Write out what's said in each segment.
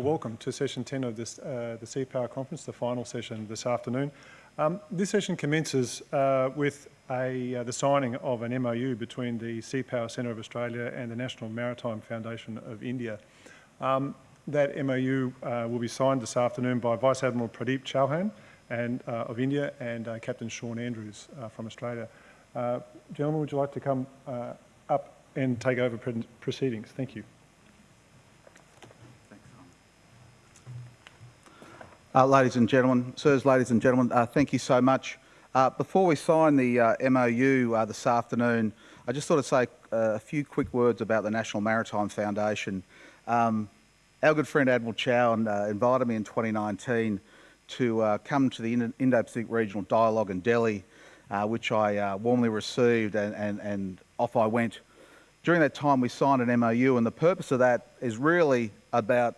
well, welcome to session 10 of this, uh, the Sea Power Conference, the final session this afternoon. Um, this session commences uh, with a, uh, the signing of an MOU between the Sea Power Centre of Australia and the National Maritime Foundation of India. Um, that MOU uh, will be signed this afternoon by Vice Admiral Pradeep Chauhan and, uh, of India and uh, Captain Sean Andrews from Australia. gentlemen, would you like to come up and take over proceedings? Thank you. Uh, ladies and gentlemen, sirs, ladies and gentlemen, uh, thank you so much. Uh, before we sign the uh, MOU uh, this afternoon, I just thought I'd say uh, a few quick words about the National Maritime Foundation. Um, our good friend Admiral Chow invited me in 2019 to come to the Indo-Pacific Regional Dialogue in Delhi, which I warmly received and, and, and off I went. During that time we signed an MOU and the purpose of that is really about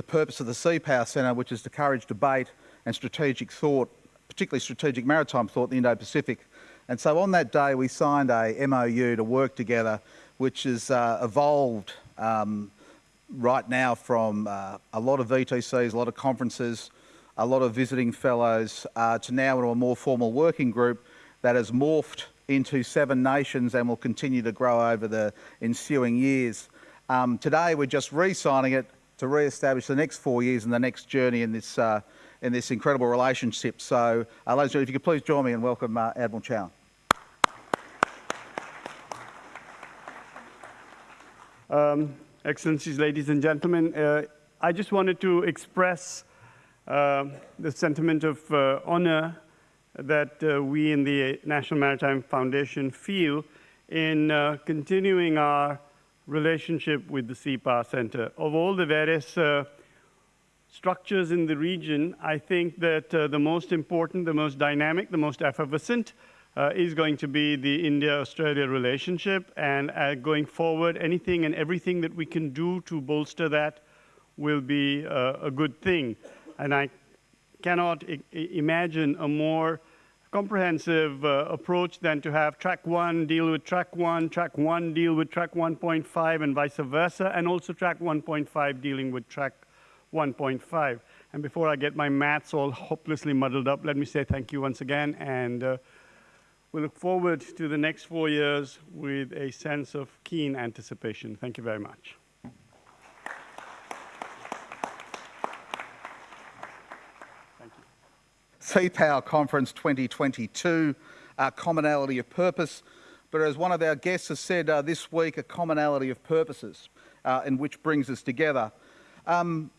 the purpose of the Sea Power Centre, which is to encourage debate and strategic thought, particularly strategic maritime thought in the Indo-Pacific. And so on that day, we signed a MOU to work together, which has uh, evolved um, right now from uh, a lot of VTCs, a lot of conferences, a lot of visiting fellows, uh, to now into a more formal working group that has morphed into seven nations and will continue to grow over the ensuing years. Um, today, we're just re-signing it to re-establish the next four years and the next journey in this, uh, in this incredible relationship. So, uh, ladies and gentlemen, if you could please join me and welcome uh, Admiral Chow. Um, Excellencies, ladies and gentlemen, uh, I just wanted to express uh, the sentiment of uh, honor that we in the National Maritime Foundation feel in continuing our relationship with the Power Center. Of all the various uh, structures in the region, I think that uh, the most important, the most dynamic, the most effervescent uh, is going to be the India-Australia relationship. And uh, going forward, anything and everything that we can do to bolster that will be uh, a good thing. And I cannot imagine a more comprehensive uh, approach than to have track one deal with track one, track one deal with track 1.5 and vice versa, and also track 1.5 dealing with track 1.5. And before I get my maths all hopelessly muddled up, let me say thank you once again, and uh, we look forward to the next four years with a sense of keen anticipation. Thank you very much. Sea Power Conference 2022, a commonality of purpose. But as one of our guests has said uh, this week, a commonality of purposes, uh, and which brings us together. Um,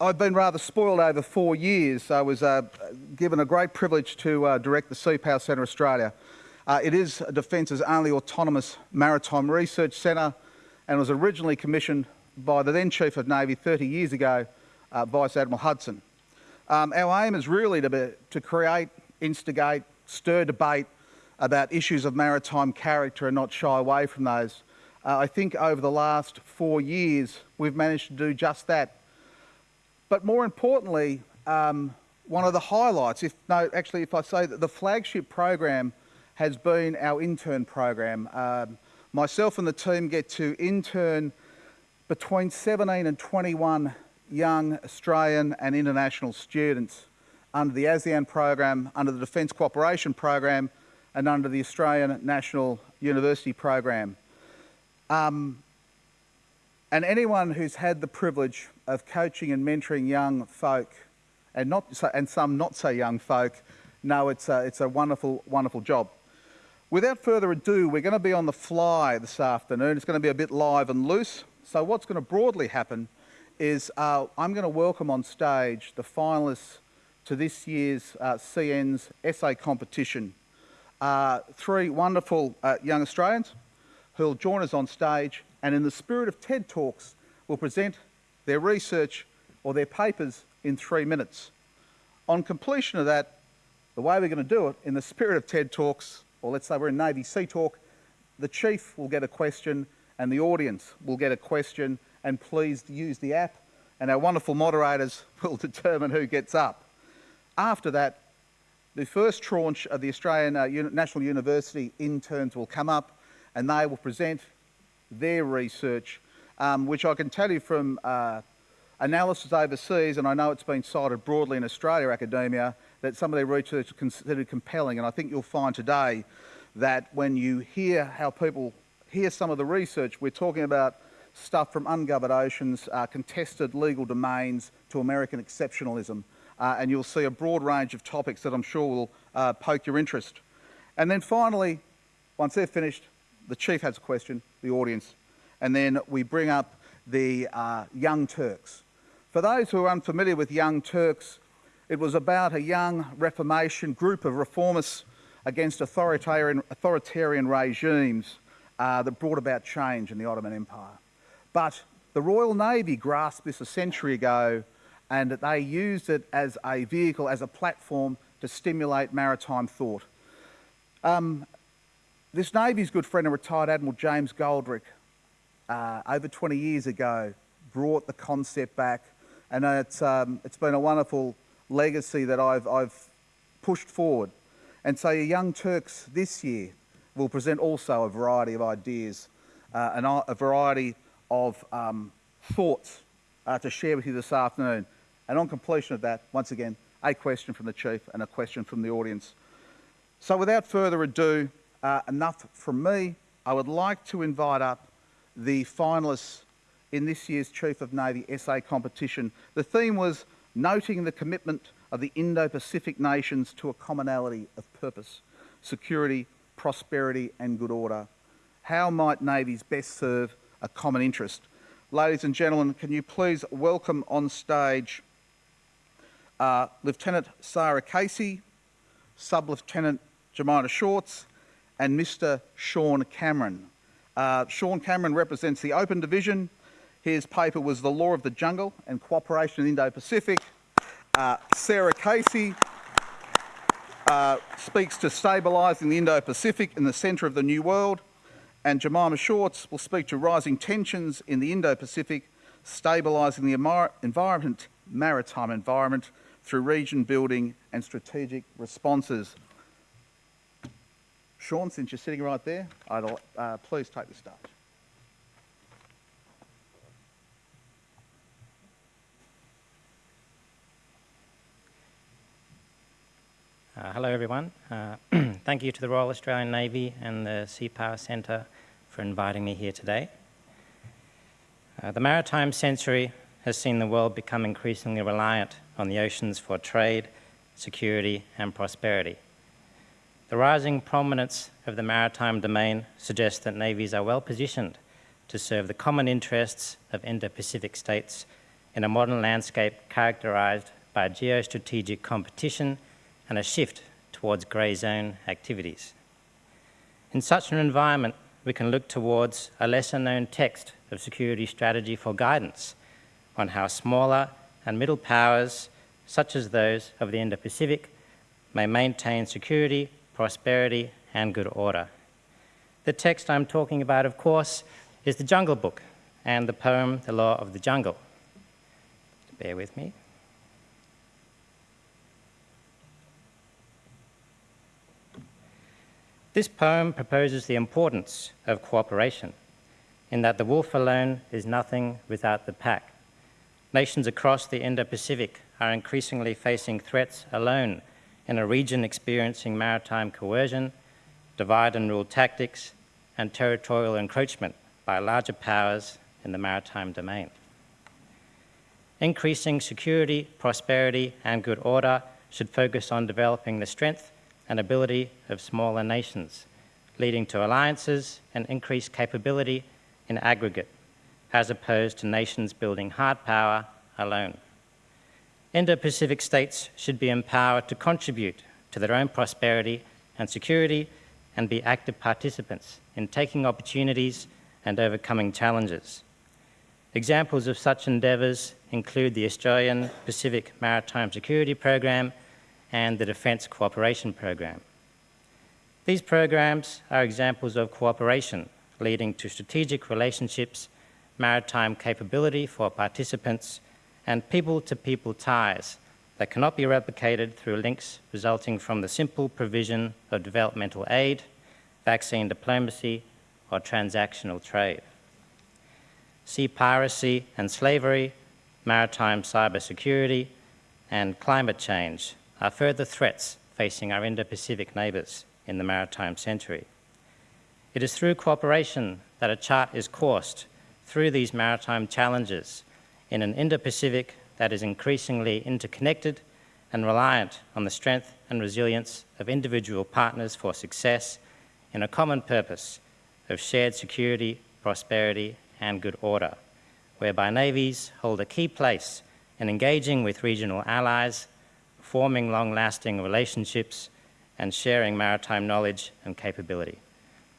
I've been rather spoiled over four years. I was uh, given a great privilege to uh, direct the Sea Power Centre Australia. Uh, it is a Defence's only autonomous maritime research centre and was originally commissioned by the then Chief of Navy 30 years ago, uh, Vice Admiral Hudson. Um, our aim is really to, be, to create, instigate, stir debate about issues of maritime character and not shy away from those. Uh, I think over the last four years, we've managed to do just that. But more importantly, um, one of the highlights, if no, actually, if I say that the flagship program has been our intern program. Um, myself and the team get to intern between 17 and 21 young Australian and international students under the ASEAN program, under the Defence Cooperation program and under the Australian National University program. Um, and anyone who's had the privilege of coaching and mentoring young folk, and, not, and some not so young folk, know it's a, it's a wonderful, wonderful job. Without further ado, we're going to be on the fly this afternoon. It's going to be a bit live and loose. So what's going to broadly happen is uh, I'm going to welcome on stage the finalists to this year's uh, CN's essay competition. Uh, three wonderful uh, young Australians who will join us on stage and in the spirit of TED Talks will present their research or their papers in three minutes. On completion of that, the way we're going to do it, in the spirit of TED Talks, or let's say we're in Navy Sea Talk, the chief will get a question and the audience will get a question and please use the app and our wonderful moderators will determine who gets up. After that, the first tranche of the Australian uh, National University interns will come up and they will present their research um, which I can tell you from uh, analysis overseas, and I know it's been cited broadly in Australia academia, that some of their research is considered compelling. And I think you'll find today that when you hear how people hear some of the research, we're talking about stuff from ungoverned oceans, uh, contested legal domains to American exceptionalism. Uh, and you'll see a broad range of topics that I'm sure will uh, poke your interest. And then finally, once they're finished, the Chief has a question, the audience, and then we bring up the uh, Young Turks. For those who are unfamiliar with Young Turks, it was about a young Reformation group of reformists against authoritarian, authoritarian regimes uh, that brought about change in the Ottoman Empire. But the Royal Navy grasped this a century ago and they used it as a vehicle, as a platform to stimulate maritime thought. Um, this Navy's good friend and retired Admiral James Goldrick, uh, over 20 years ago, brought the concept back and it's, um, it's been a wonderful legacy that I've, I've pushed forward. And so Young Turks this year will present also a variety of ideas uh, and a variety of um, thoughts uh, to share with you this afternoon. And on completion of that, once again, a question from the Chief and a question from the audience. So without further ado, uh, enough from me. I would like to invite up the finalists in this year's Chief of Navy essay competition. The theme was noting the commitment of the Indo-Pacific nations to a commonality of purpose, security, prosperity and good order. How might navies best serve a common interest? Ladies and gentlemen, can you please welcome on stage uh, Lieutenant Sarah Casey, Sub-Lieutenant Jemima Shorts and Mr Sean Cameron. Uh, Sean Cameron represents the Open Division his paper was The Law of the Jungle and Cooperation in the Indo-Pacific. Uh, Sarah Casey uh, speaks to stabilising the Indo-Pacific in the centre of the New World. And Jemima Shorts will speak to rising tensions in the Indo-Pacific, stabilising the environment, maritime environment through region building and strategic responses. Sean, since you're sitting right there, I'd, uh, please take the stage. Uh, hello everyone. Uh, thank you to the Royal Australian Navy and the Sea Power Centre for inviting me here today. Uh, the maritime century has seen the world become increasingly reliant on the oceans for trade, security and prosperity. The rising prominence of the maritime domain suggests that navies are well positioned to serve the common interests of Indo-Pacific states in a modern landscape characterised by geostrategic competition and a shift towards grey zone activities. In such an environment, we can look towards a lesser known text of security strategy for guidance on how smaller and middle powers, such as those of the Indo-Pacific, may maintain security, prosperity, and good order. The text I'm talking about, of course, is the Jungle Book and the poem The Law of the Jungle. Bear with me. This poem proposes the importance of cooperation, in that the wolf alone is nothing without the pack. Nations across the Indo-Pacific are increasingly facing threats alone in a region experiencing maritime coercion, divide and rule tactics, and territorial encroachment by larger powers in the maritime domain. Increasing security, prosperity, and good order should focus on developing the strength and ability of smaller nations, leading to alliances and increased capability in aggregate, as opposed to nations building hard power alone. Indo-Pacific states should be empowered to contribute to their own prosperity and security and be active participants in taking opportunities and overcoming challenges. Examples of such endeavours include the Australian Pacific Maritime Security Program and the Defence Cooperation Program. These programs are examples of cooperation leading to strategic relationships, maritime capability for participants, and people-to-people -people ties that cannot be replicated through links resulting from the simple provision of developmental aid, vaccine diplomacy, or transactional trade. sea piracy and slavery, maritime cybersecurity, and climate change are further threats facing our Indo-Pacific neighbours in the maritime century. It is through cooperation that a chart is coursed through these maritime challenges in an Indo-Pacific that is increasingly interconnected and reliant on the strength and resilience of individual partners for success in a common purpose of shared security, prosperity, and good order, whereby navies hold a key place in engaging with regional allies, forming long-lasting relationships, and sharing maritime knowledge and capability.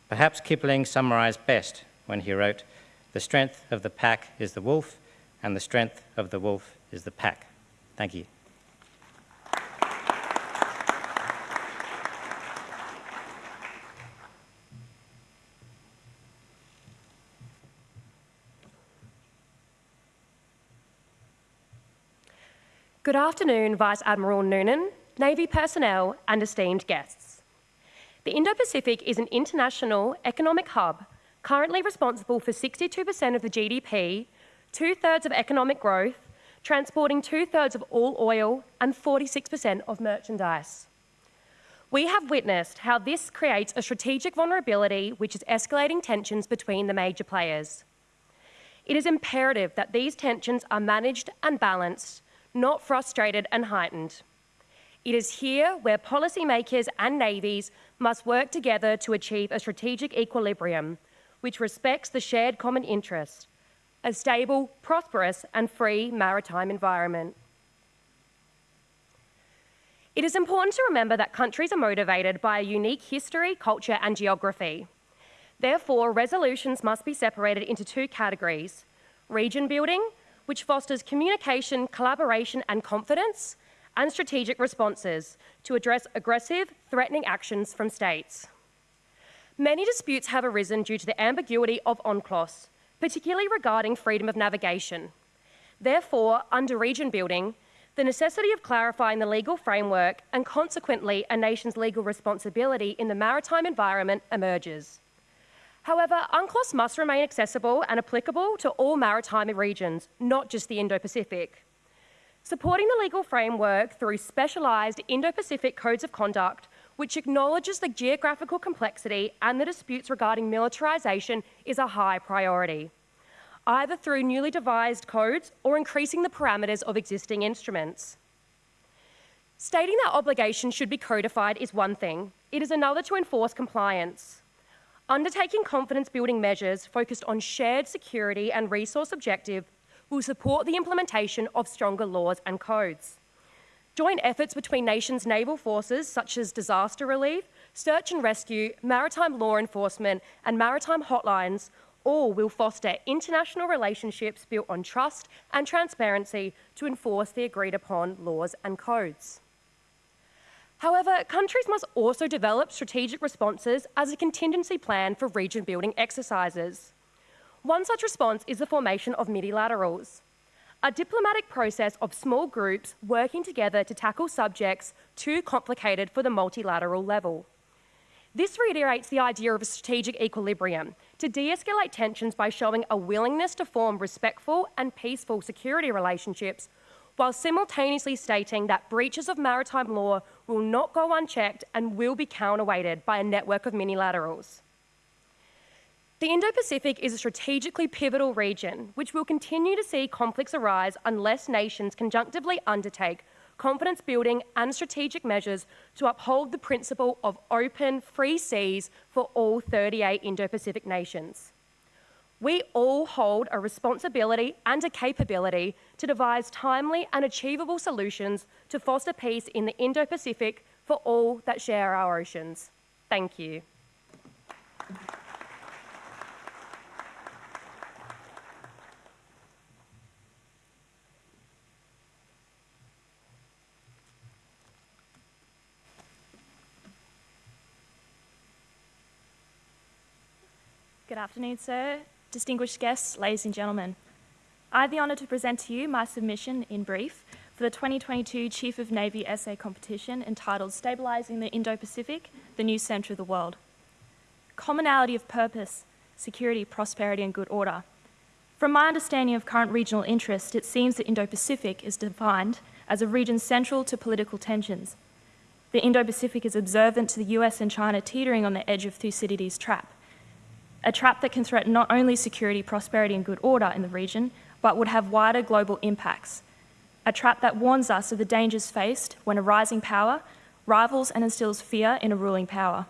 Perhaps Kipling summarized best when he wrote, the strength of the pack is the wolf, and the strength of the wolf is the pack. Thank you. Good afternoon, Vice Admiral Noonan, Navy personnel, and esteemed guests. The Indo-Pacific is an international economic hub currently responsible for 62% of the GDP, two-thirds of economic growth, transporting two-thirds of all oil and 46% of merchandise. We have witnessed how this creates a strategic vulnerability which is escalating tensions between the major players. It is imperative that these tensions are managed and balanced not frustrated and heightened. It is here where policymakers and navies must work together to achieve a strategic equilibrium which respects the shared common interest, a stable, prosperous and free maritime environment. It is important to remember that countries are motivated by a unique history, culture and geography. Therefore, resolutions must be separated into two categories, region building which fosters communication, collaboration and confidence, and strategic responses to address aggressive, threatening actions from states. Many disputes have arisen due to the ambiguity of UNCLOS, particularly regarding freedom of navigation. Therefore, under region building, the necessity of clarifying the legal framework and consequently a nation's legal responsibility in the maritime environment emerges. However, UNCLOS must remain accessible and applicable to all maritime regions, not just the Indo-Pacific. Supporting the legal framework through specialised Indo-Pacific codes of conduct, which acknowledges the geographical complexity and the disputes regarding militarisation is a high priority, either through newly devised codes or increasing the parameters of existing instruments. Stating that obligations should be codified is one thing. It is another to enforce compliance. Undertaking confidence building measures focused on shared security and resource objective will support the implementation of stronger laws and codes. Joint efforts between nations' naval forces, such as disaster relief, search and rescue, maritime law enforcement, and maritime hotlines, all will foster international relationships built on trust and transparency to enforce the agreed upon laws and codes. However, countries must also develop strategic responses as a contingency plan for region building exercises. One such response is the formation of multilaterals, a diplomatic process of small groups working together to tackle subjects too complicated for the multilateral level. This reiterates the idea of a strategic equilibrium to de-escalate tensions by showing a willingness to form respectful and peaceful security relationships while simultaneously stating that breaches of maritime law will not go unchecked and will be counterweighted by a network of multilaterals. The Indo-Pacific is a strategically pivotal region, which will continue to see conflicts arise unless nations conjunctively undertake confidence building and strategic measures to uphold the principle of open, free seas for all 38 Indo-Pacific nations. We all hold a responsibility and a capability to devise timely and achievable solutions to foster peace in the Indo-Pacific for all that share our oceans. Thank you. Good afternoon, sir distinguished guests, ladies and gentlemen. I have the honour to present to you my submission in brief for the 2022 Chief of Navy essay competition entitled Stabilising the Indo-Pacific, the New Centre of the World. Commonality of purpose, security, prosperity and good order. From my understanding of current regional interest, it seems that Indo-Pacific is defined as a region central to political tensions. The Indo-Pacific is observant to the US and China teetering on the edge of Thucydides' trap, a trap that can threaten not only security, prosperity and good order in the region, but would have wider global impacts. A trap that warns us of the dangers faced when a rising power rivals and instills fear in a ruling power.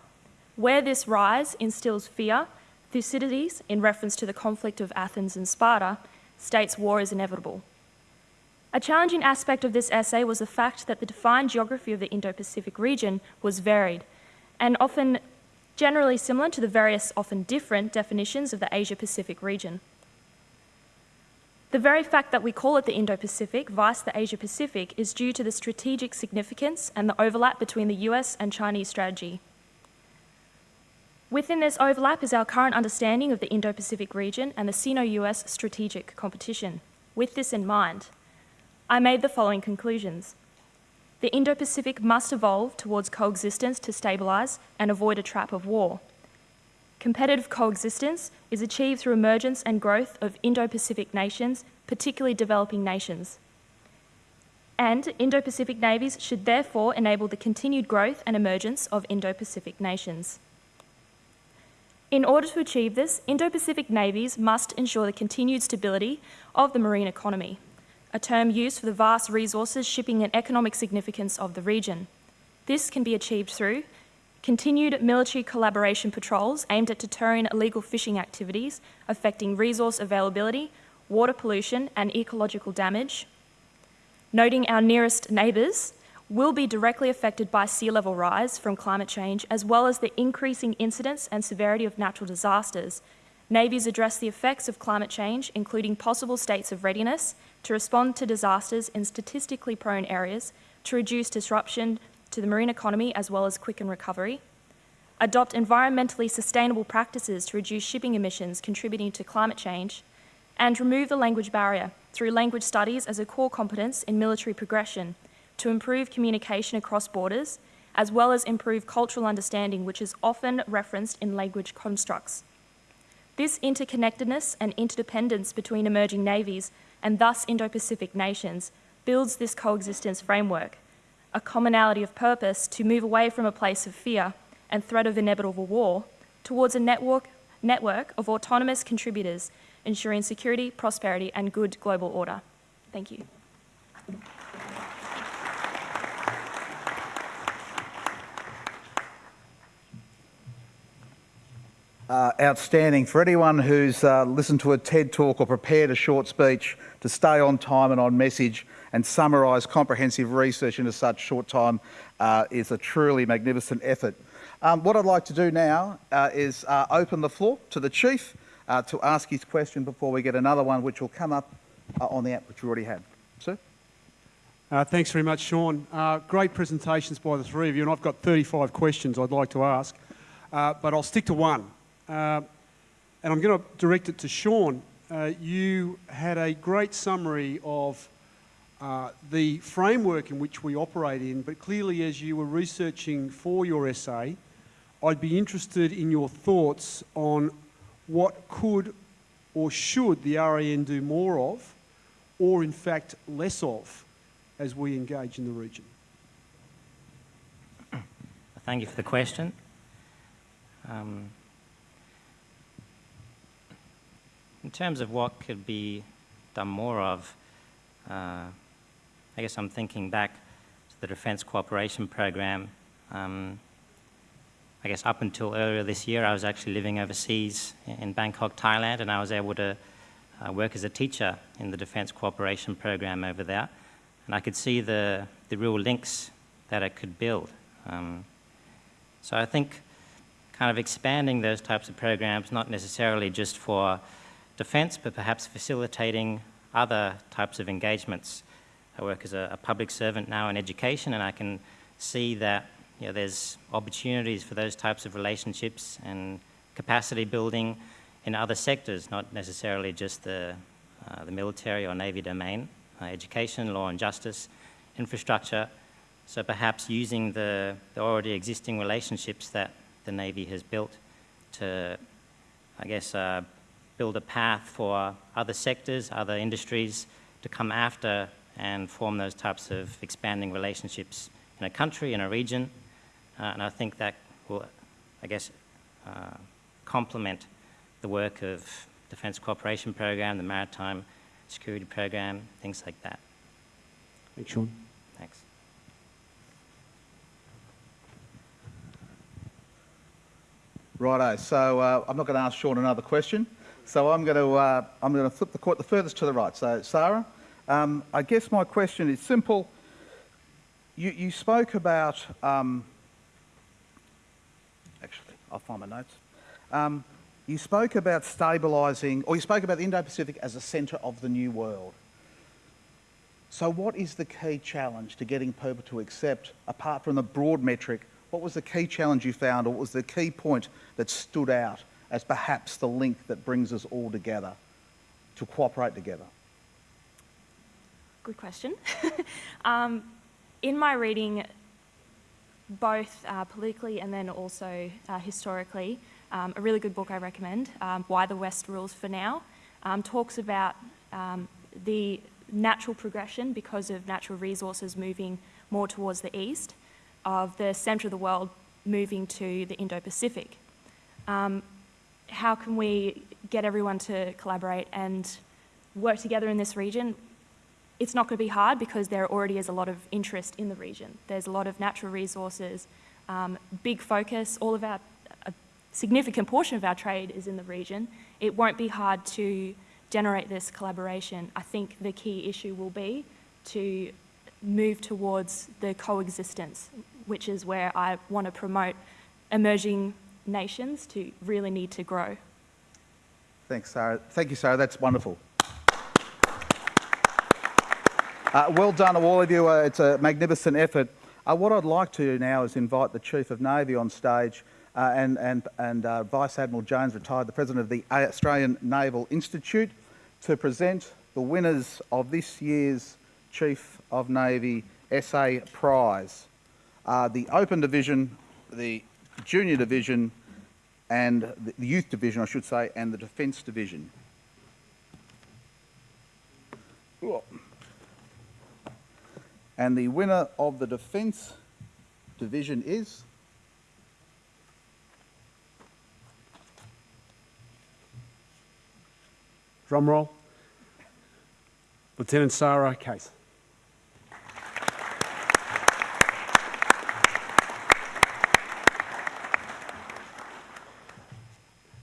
Where this rise instills fear, Thucydides, in reference to the conflict of Athens and Sparta, states war is inevitable. A challenging aspect of this essay was the fact that the defined geography of the Indo-Pacific region was varied and often generally similar to the various often different definitions of the Asia-Pacific region. The very fact that we call it the Indo-Pacific vice the Asia-Pacific is due to the strategic significance and the overlap between the US and Chinese strategy. Within this overlap is our current understanding of the Indo-Pacific region and the Sino-US strategic competition. With this in mind, I made the following conclusions. The Indo-Pacific must evolve towards coexistence to stabilise and avoid a trap of war. Competitive coexistence is achieved through emergence and growth of Indo-Pacific nations, particularly developing nations. And Indo-Pacific navies should therefore enable the continued growth and emergence of Indo-Pacific nations. In order to achieve this, Indo-Pacific navies must ensure the continued stability of the marine economy a term used for the vast resources, shipping and economic significance of the region. This can be achieved through continued military collaboration patrols aimed at deterring illegal fishing activities affecting resource availability, water pollution and ecological damage, noting our nearest neighbours will be directly affected by sea level rise from climate change as well as the increasing incidence and severity of natural disasters. Navies address the effects of climate change, including possible states of readiness to respond to disasters in statistically prone areas to reduce disruption to the marine economy as well as quicken recovery, adopt environmentally sustainable practices to reduce shipping emissions contributing to climate change, and remove the language barrier through language studies as a core competence in military progression to improve communication across borders, as well as improve cultural understanding, which is often referenced in language constructs. This interconnectedness and interdependence between emerging navies and thus Indo-Pacific nations, builds this coexistence framework, a commonality of purpose to move away from a place of fear and threat of inevitable war towards a network, network of autonomous contributors ensuring security, prosperity and good global order. Thank you. Uh, outstanding. For anyone who's uh, listened to a TED talk or prepared a short speech to stay on time and on message and summarise comprehensive research in a such short time uh, is a truly magnificent effort. Um, what I'd like to do now uh, is uh, open the floor to the Chief uh, to ask his question before we get another one which will come up on the app which we already had. Sir? thanks very much, Sean. great presentations by the three of you, and I've got 35 questions I'd like to ask, but I'll stick to one. Uh, and I'm going to direct it to Sean. Uh, you had a great summary of uh, the framework in which we operate in, but clearly as you were researching for your essay, I'd be interested in your thoughts on what could or should the RAN do more of, or in fact less of, as we engage in the region. Thank you for the question. Um, In terms of what could be done more of, uh, I guess I'm thinking back to the Defence Cooperation Program. Um, I guess up until earlier this year, I was actually living overseas in Bangkok, Thailand, and I was able to uh, work as a teacher in the Defence Cooperation Program over there. And I could see the, the real links that it could build. Um, so I think kind of expanding those types of programs, not necessarily just for defence, but perhaps facilitating other types of engagements. I work as a, a, public servant now in education, and I can see that you know, there's opportunities for those types of relationships and capacity building in other sectors, not necessarily just the, uh, the military or navy domain, uh, education, law and justice, infrastructure. So perhaps using the, the already existing relationships that the Navy has built to, I guess, uh, build a path for other sectors, other industries to come after and form those types of expanding relationships in a country, in a region. Uh, and I think that will, I guess, uh, complement the work of Defence Cooperation Program, the Maritime Security Program, things like that. Thanks, Sean. Thanks. Righto. So uh, I'm not going to ask Sean another question. So I'm going to uh, I'm going to flip the court the furthest to the right. So Sarah, um, I guess my question is simple. You, you spoke about um, actually I'll find my notes. Um, you spoke about stabilising, or you spoke about the Indo-Pacific as a centre of the new world. So what is the key challenge to getting people to accept, apart from the broad metric, what was the key challenge you found, or what was the key point that stood out as perhaps the link that brings us all together to cooperate together? Good question. um, in my reading, both uh, politically and then also uh, historically, um, a really good book I recommend, um, Why the West Rules for Now, um, talks about um, the natural progression because of natural resources moving more towards the east, of the centre of the world moving to the Indo-Pacific. Um, how can we get everyone to collaborate and work together in this region? It's not going to be hard because there already is a lot of interest in the region. There's a lot of natural resources, um, big focus, all of our, a significant portion of our trade is in the region. It won't be hard to generate this collaboration. I think the key issue will be to move towards the coexistence, which is where I want to promote emerging nations to really need to grow. Thanks, Sarah. Thank you, Sarah. That's wonderful. Uh, well done, to all of you. Uh, it's a magnificent effort. Uh, what I'd like to do now is invite the Chief of Navy on stage uh, and, and, and uh, Vice Admiral Jones, retired, the President of the Australian Naval Institute, to present the winners of this year's Chief of Navy Essay Prize. Uh, the Open Division, the Junior Division, and the Youth Division, I should say, and the Defence Division. And the winner of the Defence Division is... Drum roll. Lieutenant Sarah Casey.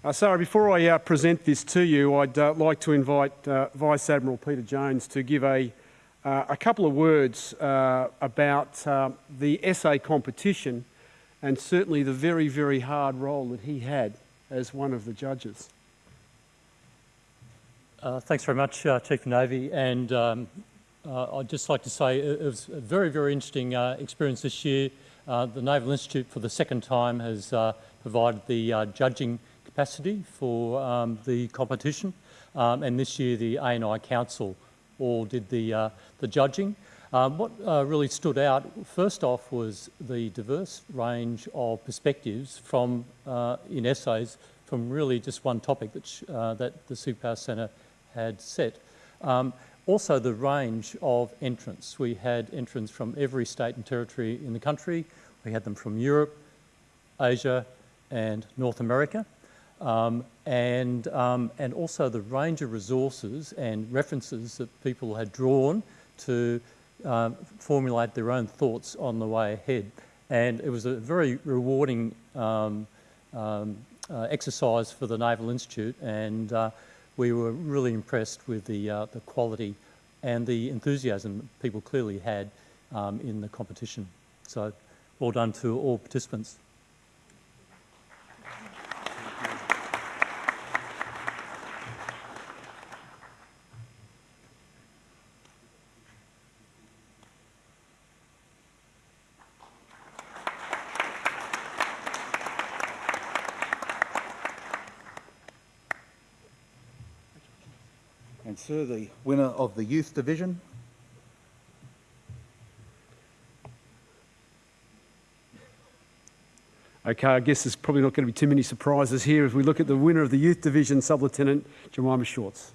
Uh, Sarah, before I uh, present this to you, I'd uh, like to invite uh, Vice Admiral Peter Jones to give a, uh, a couple of words uh, about uh, the essay competition and certainly the very, very hard role that he had as one of the judges. Thanks very much, Chief of Navy. And um, I'd just like to say it was a very, very interesting experience this year. The Naval Institute, for the second time, has provided the judging capacity for um, the competition. Um, and this year, the ANI Council all did the, uh, the judging. Um, what uh, really stood out, first off, was the diverse range of perspectives from, uh, in essays from really just one topic that, uh, that the Sea Power Centre had set. Um, also, the range of entrants. We had entrants from every state and territory in the country. We had them from Europe, Asia, and North America. Um, and, um, and also the range of resources and references that people had drawn to um, formulate their own thoughts on the way ahead. And it was a very rewarding um, um, uh, exercise for the Naval Institute, and uh, we were really impressed with the, uh, the quality and the enthusiasm people clearly had in the competition. So, well done to all participants. The winner of the Youth Division. Okay, I guess there's probably not going to be too many surprises here if we look at the winner of the Youth Division, Sub-Lieutenant Jemima Shorts.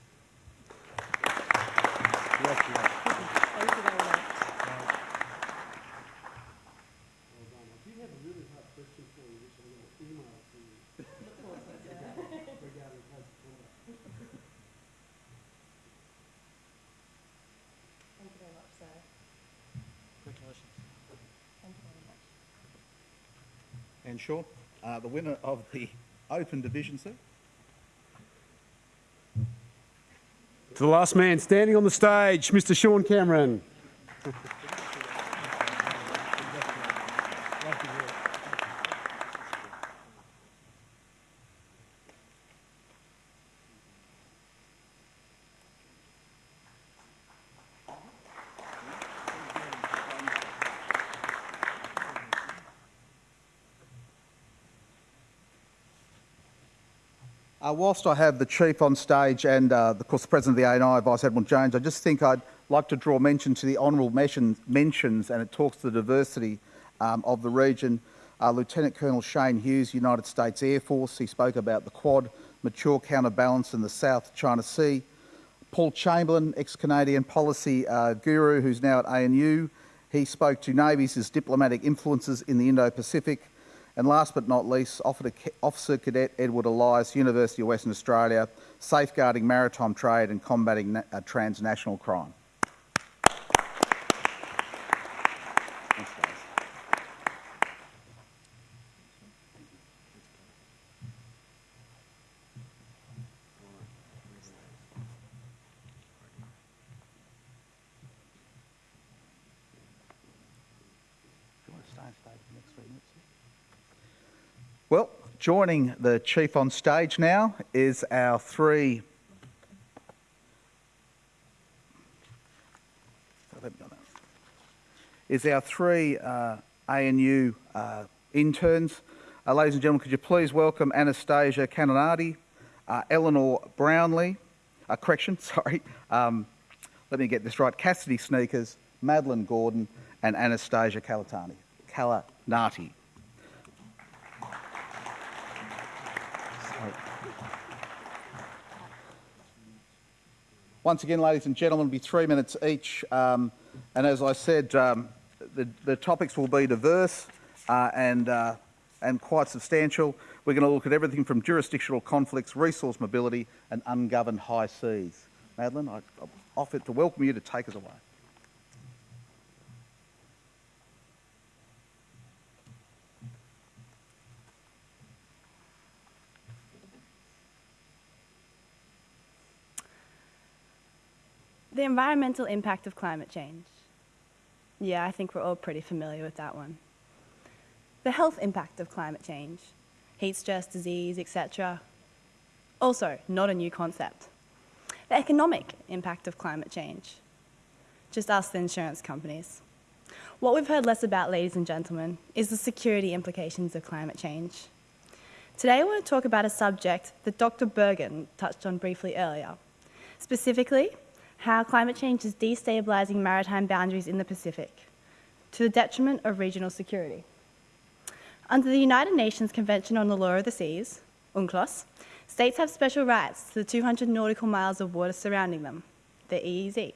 Uh, the winner of the Open Division, sir. To the last man standing on the stage, Mr Sean Cameron. Uh, whilst I have the Chief on stage and, uh, of course, the President of the ANI, Vice Admiral Jones, I just think I'd like to draw mention to the honourable mentions, mentions, and it talks to the diversity um, of the region. Uh, Lieutenant Colonel Shane Hughes, United States Air Force, he spoke about the Quad, mature counterbalance in the South China Sea. Paul Chamberlain, ex-Canadian policy uh, guru who's now at ANU, he spoke to navies as diplomatic influences in the Indo-Pacific. And last but not least, Officer Cadet Edward Elias, University of Western Australia, safeguarding maritime trade and combating uh, transnational crime. Well, joining the Chief on stage now is our three is our three uh, ANU uh, interns. Uh, ladies and gentlemen, could you please welcome Anastasia Canonati, uh, Eleanor Brownlee, uh, correction, sorry, um, let me get this right, Cassidy Sneakers, Madeline Gordon, and Anastasia Calatani, Calanati. Once again, ladies and gentlemen, it'll be three minutes each. Um, and as I said, um, the, the, topics will be diverse uh, and, uh, and quite substantial. We're going to look at everything from jurisdictional conflicts, resource mobility, and ungoverned high seas. Madeline, I, I offer to welcome you to take us away. The environmental impact of climate change. Yeah, I think we're all pretty familiar with that one. The health impact of climate change. Heat stress, disease, etc. Also, not a new concept. The economic impact of climate change. Just ask the insurance companies. What we've heard less about, ladies and gentlemen, is the security implications of climate change. Today I want to talk about a subject that Dr. Bergen touched on briefly earlier. Specifically, how climate change is destabilising maritime boundaries in the Pacific to the detriment of regional security. Under the United Nations Convention on the Law of the Seas, UNCLOS, states have special rights to the 200 nautical miles of water surrounding them, the EEZ.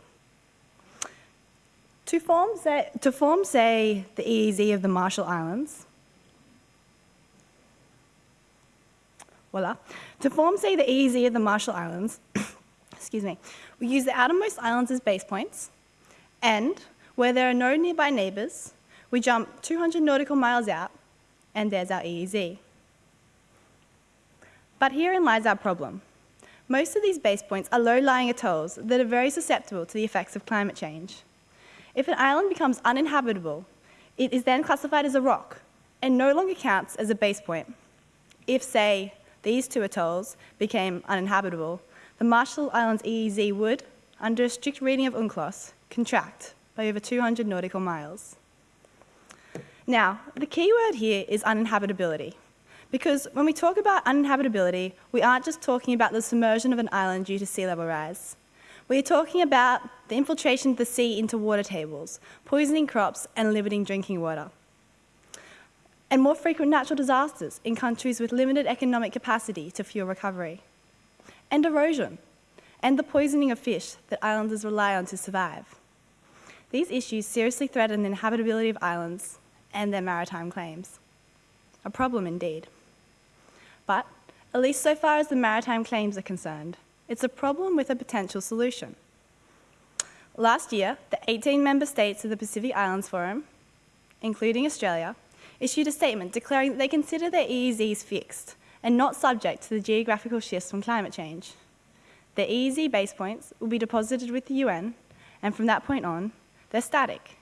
To form, say, to form, say, the EEZ of the Marshall Islands, voila, to form, say, the EEZ of the Marshall Islands, excuse me, we use the outermost islands as base points, and where there are no nearby neighbours, we jump 200 nautical miles out, and there's our EEZ. But herein lies our problem. Most of these base points are low-lying atolls that are very susceptible to the effects of climate change. If an island becomes uninhabitable, it is then classified as a rock and no longer counts as a base point. If, say, these two atolls became uninhabitable, the Marshall Islands EEZ would, under a strict reading of UNCLOS, contract by over 200 nautical miles. Now, the key word here is uninhabitability, because when we talk about uninhabitability, we aren't just talking about the submersion of an island due to sea level rise. We are talking about the infiltration of the sea into water tables, poisoning crops and limiting drinking water. and more frequent natural disasters in countries with limited economic capacity to fuel recovery, and erosion, and the poisoning of fish that islanders rely on to survive. These issues seriously threaten the inhabitability of islands and their maritime claims. A problem indeed. But, at least so far as the maritime claims are concerned, it's a problem with a potential solution. Last year, the 18 member states of the Pacific Islands Forum, including Australia, issued a statement declaring that they consider their EEZs fixed and not subject to the geographical shifts from climate change. The EEZ base points will be deposited with the UN, and from that point on, they're static.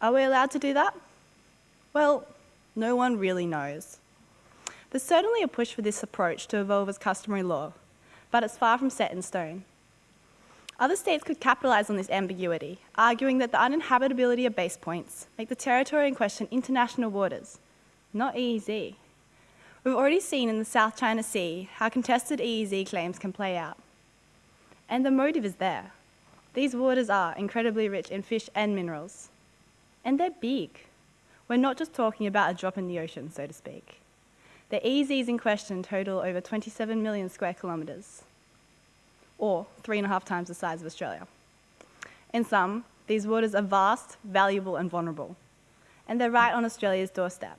Are we allowed to do that? Well, no one really knows. There's certainly a push for this approach to evolve as customary law, but it's far from set in stone. Other states could capitalise on this ambiguity, arguing that the uninhabitability of base points make the territory in question international waters, not EEZ. We've already seen in the South China Sea how contested EEZ claims can play out. And the motive is there. These waters are incredibly rich in fish and minerals. And they're big. We're not just talking about a drop in the ocean, so to speak. The EEZs in question total over 27 million square kilometres, or three and a half times the size of Australia. In sum, these waters are vast, valuable and vulnerable, and they're right on Australia's doorstep.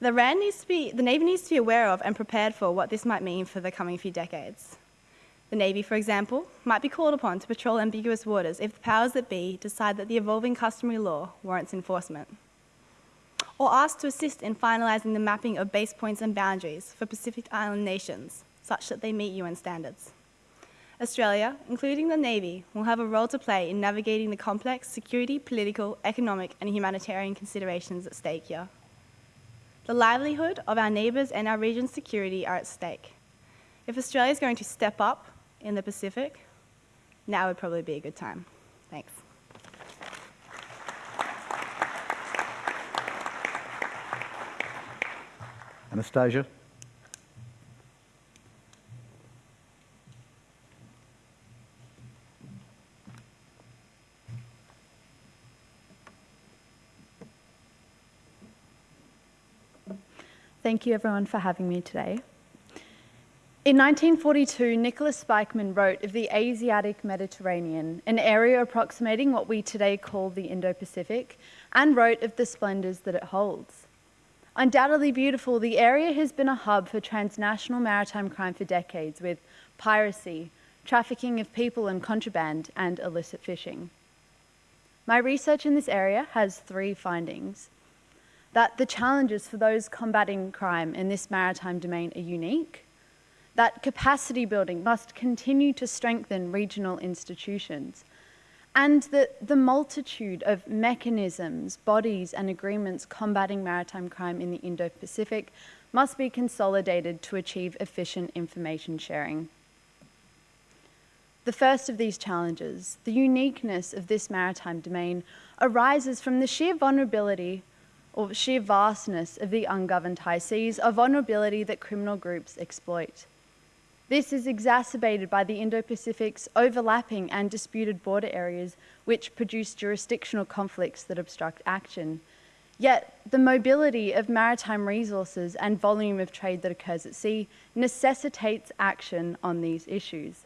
The, RAN needs to be, the Navy needs to be aware of and prepared for what this might mean for the coming few decades. The Navy, for example, might be called upon to patrol ambiguous waters if the powers that be decide that the evolving customary law warrants enforcement or asked to assist in finalising the mapping of base points and boundaries for Pacific Island nations, such that they meet UN standards. Australia, including the Navy, will have a role to play in navigating the complex security, political, economic and humanitarian considerations at stake here. The livelihood of our neighbours and our region's security are at stake. If Australia is going to step up in the Pacific, now would probably be a good time. Thanks. Anastasia. Thank you everyone for having me today. In 1942, Nicholas Spykman wrote of the Asiatic Mediterranean, an area approximating what we today call the Indo-Pacific, and wrote of the splendours that it holds. Undoubtedly beautiful, the area has been a hub for transnational maritime crime for decades with piracy, trafficking of people and contraband, and illicit fishing. My research in this area has three findings. That the challenges for those combating crime in this maritime domain are unique, that capacity building must continue to strengthen regional institutions, and that the multitude of mechanisms, bodies and agreements combating maritime crime in the Indo-Pacific must be consolidated to achieve efficient information sharing. The first of these challenges, the uniqueness of this maritime domain, arises from the sheer vulnerability or sheer vastness of the ungoverned high seas, a vulnerability that criminal groups exploit. This is exacerbated by the Indo-Pacific's overlapping and disputed border areas which produce jurisdictional conflicts that obstruct action. Yet, the mobility of maritime resources and volume of trade that occurs at sea necessitates action on these issues.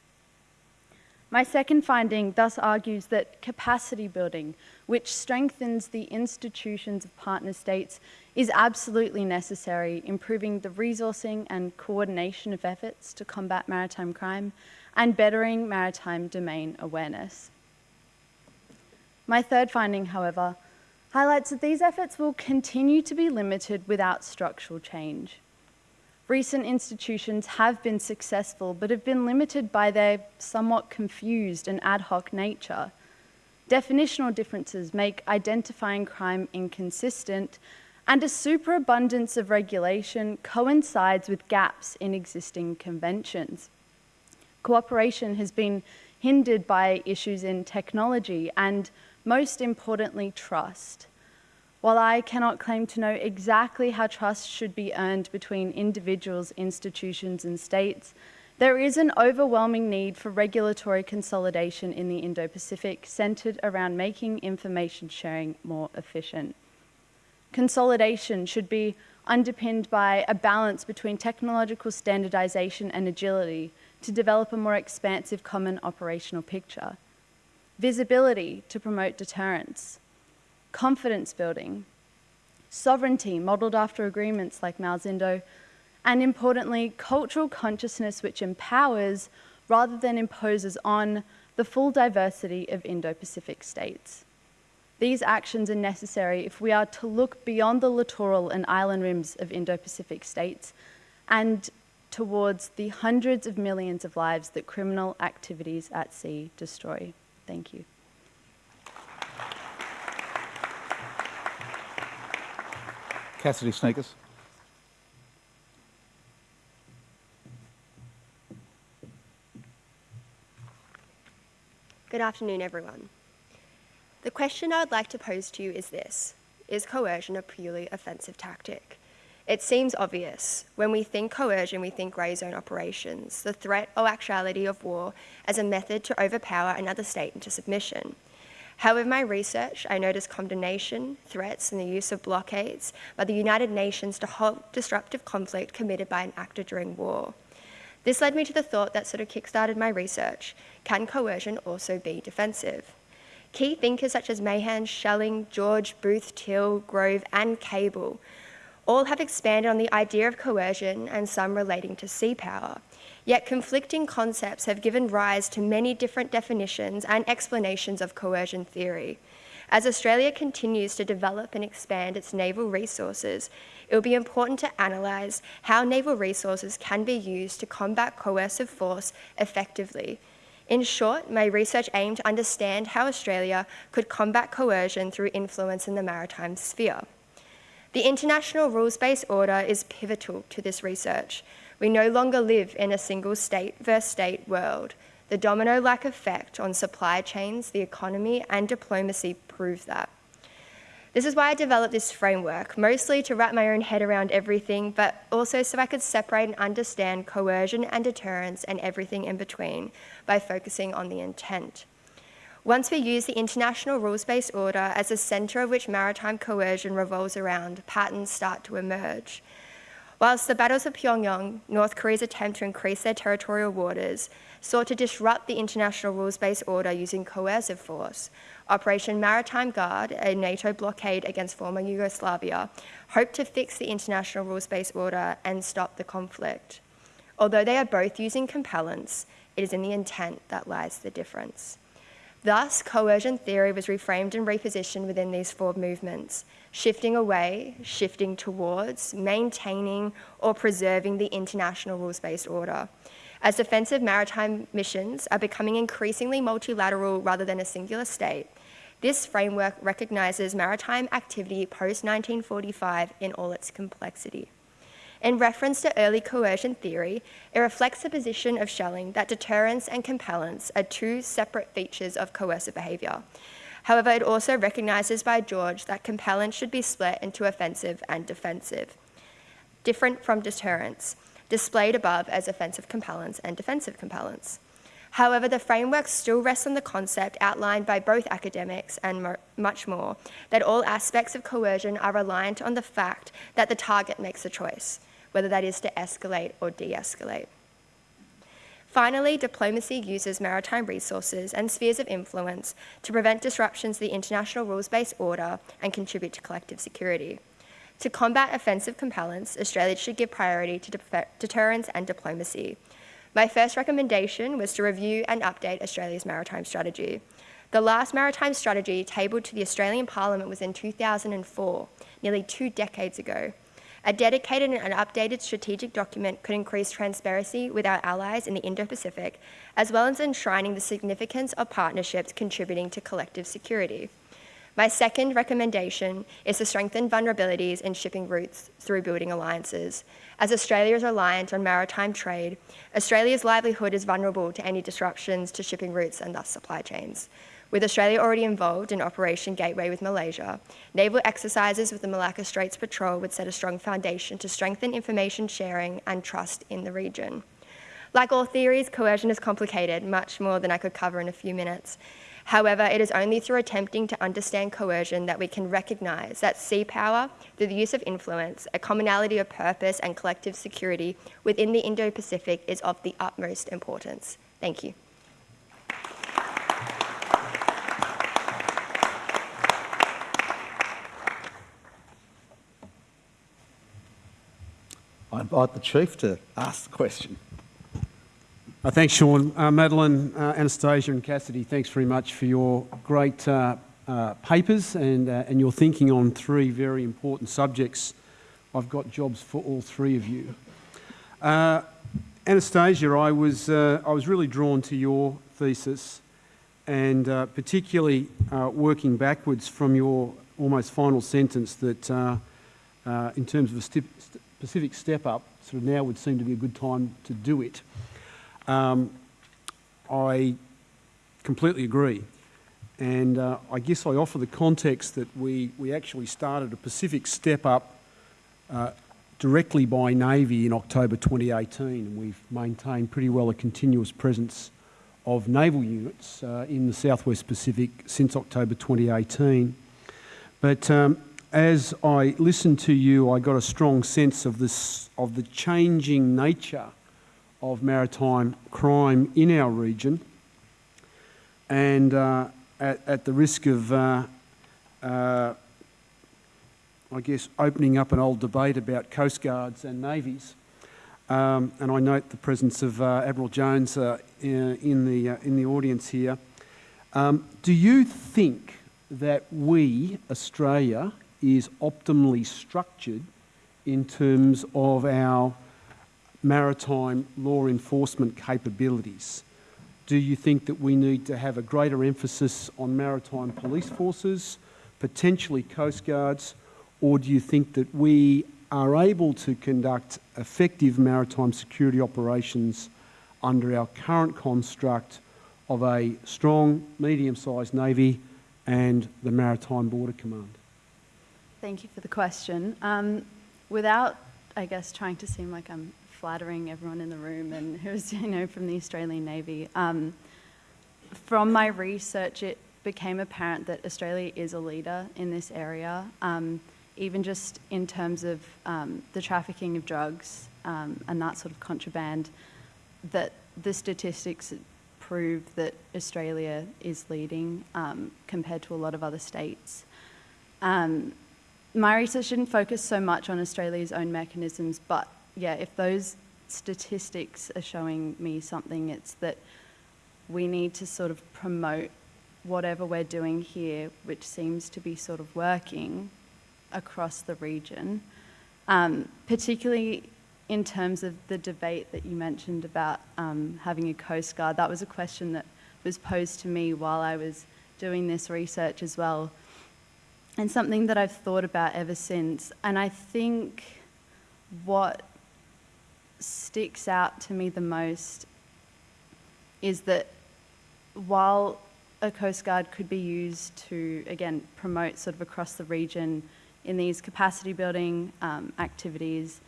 My second finding thus argues that capacity building, which strengthens the institutions of partner states, is absolutely necessary, improving the resourcing and coordination of efforts to combat maritime crime and bettering maritime domain awareness. My third finding, however, highlights that these efforts will continue to be limited without structural change. Recent institutions have been successful, but have been limited by their somewhat confused and ad hoc nature. Definitional differences make identifying crime inconsistent, and a superabundance of regulation coincides with gaps in existing conventions. Cooperation has been hindered by issues in technology and, most importantly, trust. While I cannot claim to know exactly how trust should be earned between individuals, institutions and states, there is an overwhelming need for regulatory consolidation in the Indo-Pacific centred around making information sharing more efficient. Consolidation should be underpinned by a balance between technological standardization and agility to develop a more expansive common operational picture. Visibility to promote deterrence. Confidence building. Sovereignty modelled after agreements like MALSINDO. And importantly, cultural consciousness which empowers rather than imposes on the full diversity of Indo-Pacific states. These actions are necessary if we are to look beyond the littoral and island rims of Indo-Pacific states and towards the hundreds of millions of lives that criminal activities at sea destroy. Thank you. Cassidy Sneakers. Good afternoon, everyone. The question I would like to pose to you is this Is coercion a purely offensive tactic? It seems obvious. When we think coercion, we think grey zone operations, the threat or actuality of war as a method to overpower another state into submission. However, my research, I noticed condemnation, threats, and the use of blockades by the United Nations to halt disruptive conflict committed by an actor during war. This led me to the thought that sort of kickstarted my research. Can coercion also be defensive? Key thinkers such as Mahan, Schelling, George, Booth, Till, Grove, and Cable all have expanded on the idea of coercion and some relating to sea power. Yet conflicting concepts have given rise to many different definitions and explanations of coercion theory. As Australia continues to develop and expand its naval resources, it will be important to analyse how naval resources can be used to combat coercive force effectively. In short, my research aimed to understand how Australia could combat coercion through influence in the maritime sphere. The international rules-based order is pivotal to this research. We no longer live in a single state versus state world. The domino-like effect on supply chains, the economy and diplomacy prove that. This is why I developed this framework, mostly to wrap my own head around everything, but also so I could separate and understand coercion and deterrence and everything in between by focusing on the intent. Once we use the international rules-based order as the centre of which maritime coercion revolves around, patterns start to emerge. Whilst the battles of Pyongyang, North Korea's attempt to increase their territorial waters, sought to disrupt the international rules-based order using coercive force, Operation Maritime Guard, a NATO blockade against former Yugoslavia, hoped to fix the international rules-based order and stop the conflict. Although they are both using compellence, it is in the intent that lies the difference. Thus, coercion theory was reframed and repositioned within these four movements, shifting away, shifting towards, maintaining, or preserving the international rules-based order. As defensive maritime missions are becoming increasingly multilateral rather than a singular state, this framework recognises maritime activity post-1945 in all its complexity. In reference to early coercion theory, it reflects the position of Schelling that deterrence and compellence are two separate features of coercive behaviour. However, it also recognises by George that compellence should be split into offensive and defensive, different from deterrence displayed above as offensive compellence and defensive compellence. However, the framework still rests on the concept outlined by both academics and much more, that all aspects of coercion are reliant on the fact that the target makes a choice, whether that is to escalate or de-escalate. Finally, diplomacy uses maritime resources and spheres of influence to prevent disruptions to the international rules-based order and contribute to collective security. To combat offensive compellence, Australia should give priority to deterrence and diplomacy. My first recommendation was to review and update Australia's maritime strategy. The last maritime strategy tabled to the Australian Parliament was in 2004, nearly two decades ago. A dedicated and updated strategic document could increase transparency with our allies in the Indo-Pacific, as well as enshrining the significance of partnerships contributing to collective security. My second recommendation is to strengthen vulnerabilities in shipping routes through building alliances. As Australia is reliant on maritime trade, Australia's livelihood is vulnerable to any disruptions to shipping routes and thus supply chains. With Australia already involved in Operation Gateway with Malaysia, naval exercises with the Malacca Straits Patrol would set a strong foundation to strengthen information sharing and trust in the region. Like all theories, coercion is complicated, much more than I could cover in a few minutes. However, it is only through attempting to understand coercion that we can recognise that sea power, through the use of influence, a commonality of purpose, and collective security within the Indo Pacific is of the utmost importance. Thank you. I invite the Chief to ask the question. Uh, thanks, Sean. Uh, Madeline, uh, Anastasia and Cassidy, thanks very much for your great uh, uh, papers and, uh, and your thinking on three very important subjects. I've got jobs for all three of you. Anastasia, I was, I was really drawn to your thesis and particularly working backwards from your almost final sentence that in terms of a specific step up, sort of now would seem to be a good time to do it. Um, I completely agree. And uh, I guess I offer the context that we, we actually started a Pacific step up uh, directly by Navy in October 2018, and we've maintained pretty well a continuous presence of naval units uh, in the Southwest Pacific since October 2018. But um, as I listened to you, I got a strong sense of, this, of the changing nature of maritime crime in our region. And uh, at, at, the risk of, uh, uh, I guess, opening up an old debate about Coast Guards and navies, um, and I note the presence of uh, Admiral Jones uh, in, the, uh, in the audience here. Um, do you think that we, Australia, is optimally structured in terms of our maritime law enforcement capabilities? Do you think that we need to have a greater emphasis on maritime police forces, potentially coast guards, or do you think that we are able to conduct effective maritime security operations under our current construct of a strong, medium-sized navy and the Maritime Border Command? Thank you for the question. Um, without, I guess, trying to seem like I'm flattering everyone in the room and who's, you know, from the Australian Navy, um, from my research, it became apparent that Australia is a leader in this area, um, even just in terms of um, the trafficking of drugs um, and that sort of contraband, that the statistics prove that Australia is leading um, compared to a lot of other states. Um, my research didn't focus so much on Australia's own mechanisms, but yeah, if those statistics are showing me something, it's that we need to sort of promote whatever we're doing here, which seems to be sort of working across the region, um, particularly in terms of the debate that you mentioned about um, having a Coast Guard. That was a question that was posed to me while I was doing this research as well and something that I've thought about ever since. And I think what sticks out to me the most is that while a Coast Guard could be used to, again, promote sort of across the region in these capacity building um, activities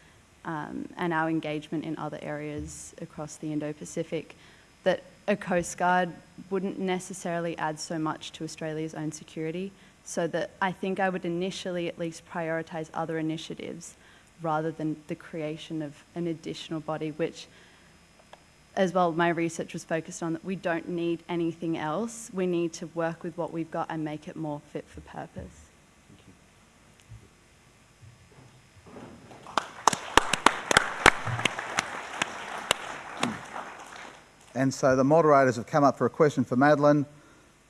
um, and our engagement in other areas across the Indo-Pacific, that a Coast Guard wouldn't necessarily add so much to Australia's own security so that I think I would initially at least prioritise other initiatives rather than the creation of an additional body, which as well my research was focused on that we don't need anything else. We need to work with what we've got and make it more fit for purpose. And so the moderators have come up for a question for Madeline.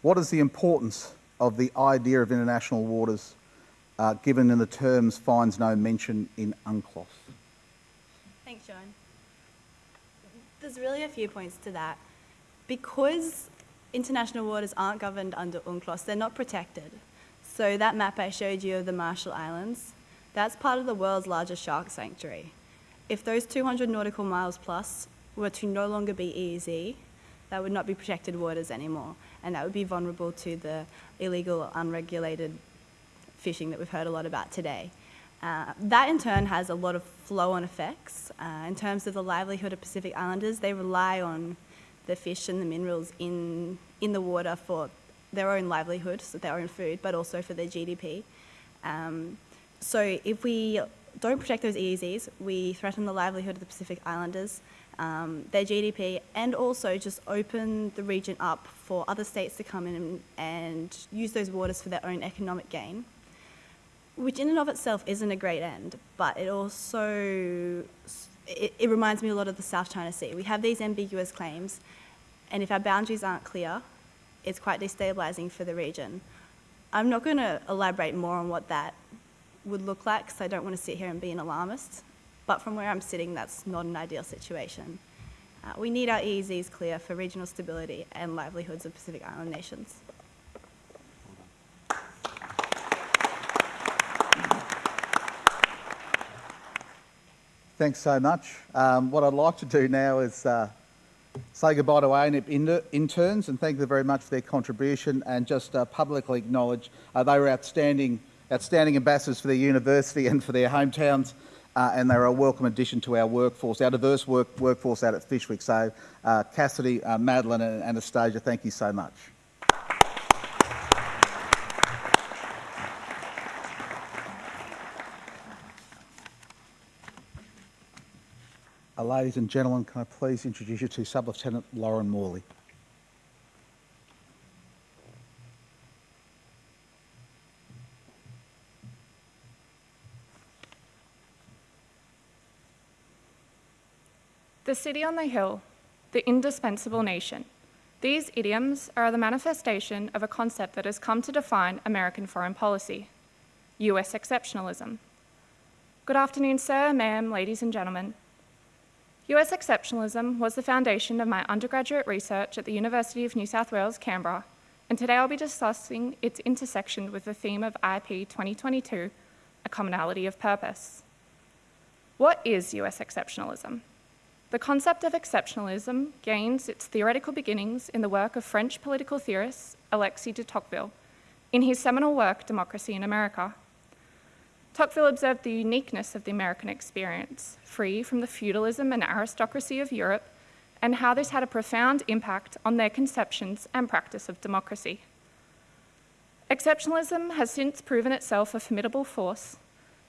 What is the importance of the idea of international waters uh, given in the terms finds no mention in UNCLOS? Thanks, John. There's really a few points to that. Because international waters aren't governed under UNCLOS, they're not protected. So that map I showed you of the Marshall Islands, that's part of the world's largest shark sanctuary. If those 200 nautical miles plus were to no longer be EEZ, that would not be protected waters anymore and that would be vulnerable to the illegal, unregulated fishing that we've heard a lot about today. Uh, that in turn has a lot of flow-on effects. Uh, in terms of the livelihood of Pacific Islanders, they rely on the fish and the minerals in, in the water for their own livelihood, so their own food, but also for their GDP. Um, so if we don't protect those EEZs, we threaten the livelihood of the Pacific Islanders, um, their GDP, and also just open the region up for other states to come in and, use those waters for their own economic gain which in and of itself isn't a great end, but it also it, it, reminds me a lot of the South China Sea. We have these ambiguous claims, and if our boundaries aren't clear, it's quite destabilizing for the region. I'm not going to elaborate more on what that would look like because I don't want to sit here and be an alarmist, but from where I'm sitting, that's not an ideal situation. Uh, we need our EEZs clear for regional stability and livelihoods of Pacific Island nations. Thanks so much. Um, what I'd like to do now is uh, say goodbye to ANIP interns and thank them very much for their contribution and just uh, publicly acknowledge uh, they were outstanding, outstanding ambassadors for their university and for their hometowns uh, and they're a welcome addition to our workforce, our diverse work, workforce out at Fyshwick. So uh, Cassidy, uh, Madeline and Anastasia, thank you so much. Uh, ladies and gentlemen, can I please introduce you to Sub-Lieutenant Lauren Morley. The city on the hill, the indispensable nation. These idioms are the manifestation of a concept that has come to define American foreign policy, US exceptionalism. Good afternoon, sir, ma'am, ladies and gentlemen. US exceptionalism was the foundation of my undergraduate research at the University of New South Wales, Canberra, and today I'll be discussing its intersection with the theme of IP 2022, a commonality of purpose. What is US exceptionalism? The concept of exceptionalism gains its theoretical beginnings in the work of French political theorist Alexis de Tocqueville in his seminal work, Democracy in America. Tocqueville observed the uniqueness of the American experience, free from the feudalism and aristocracy of Europe, and how this had a profound impact on their conceptions and practice of democracy. Exceptionalism has since proven itself a formidable force,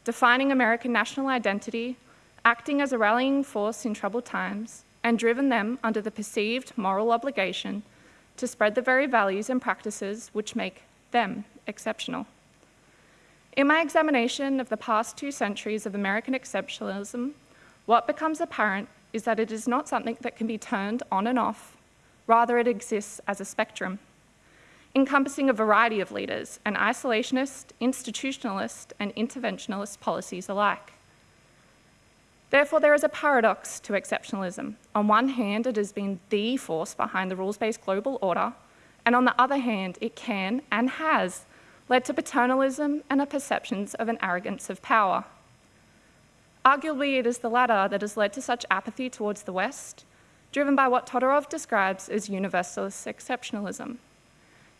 defining American national identity, acting as a rallying force in troubled times, and driven them under the perceived moral obligation to spread the very values and practices which make them exceptional. In my examination of the past two centuries of American exceptionalism, what becomes apparent is that it is not something that can be turned on and off, rather it exists as a spectrum, encompassing a variety of leaders and isolationist, institutionalist, and interventionalist policies alike. Therefore, there is a paradox to exceptionalism. On one hand, it has been the force behind the rules-based global order, and on the other hand, it can and has led to paternalism and a perceptions of an arrogance of power. Arguably, it is the latter that has led to such apathy towards the West, driven by what Todorov describes as universalist exceptionalism,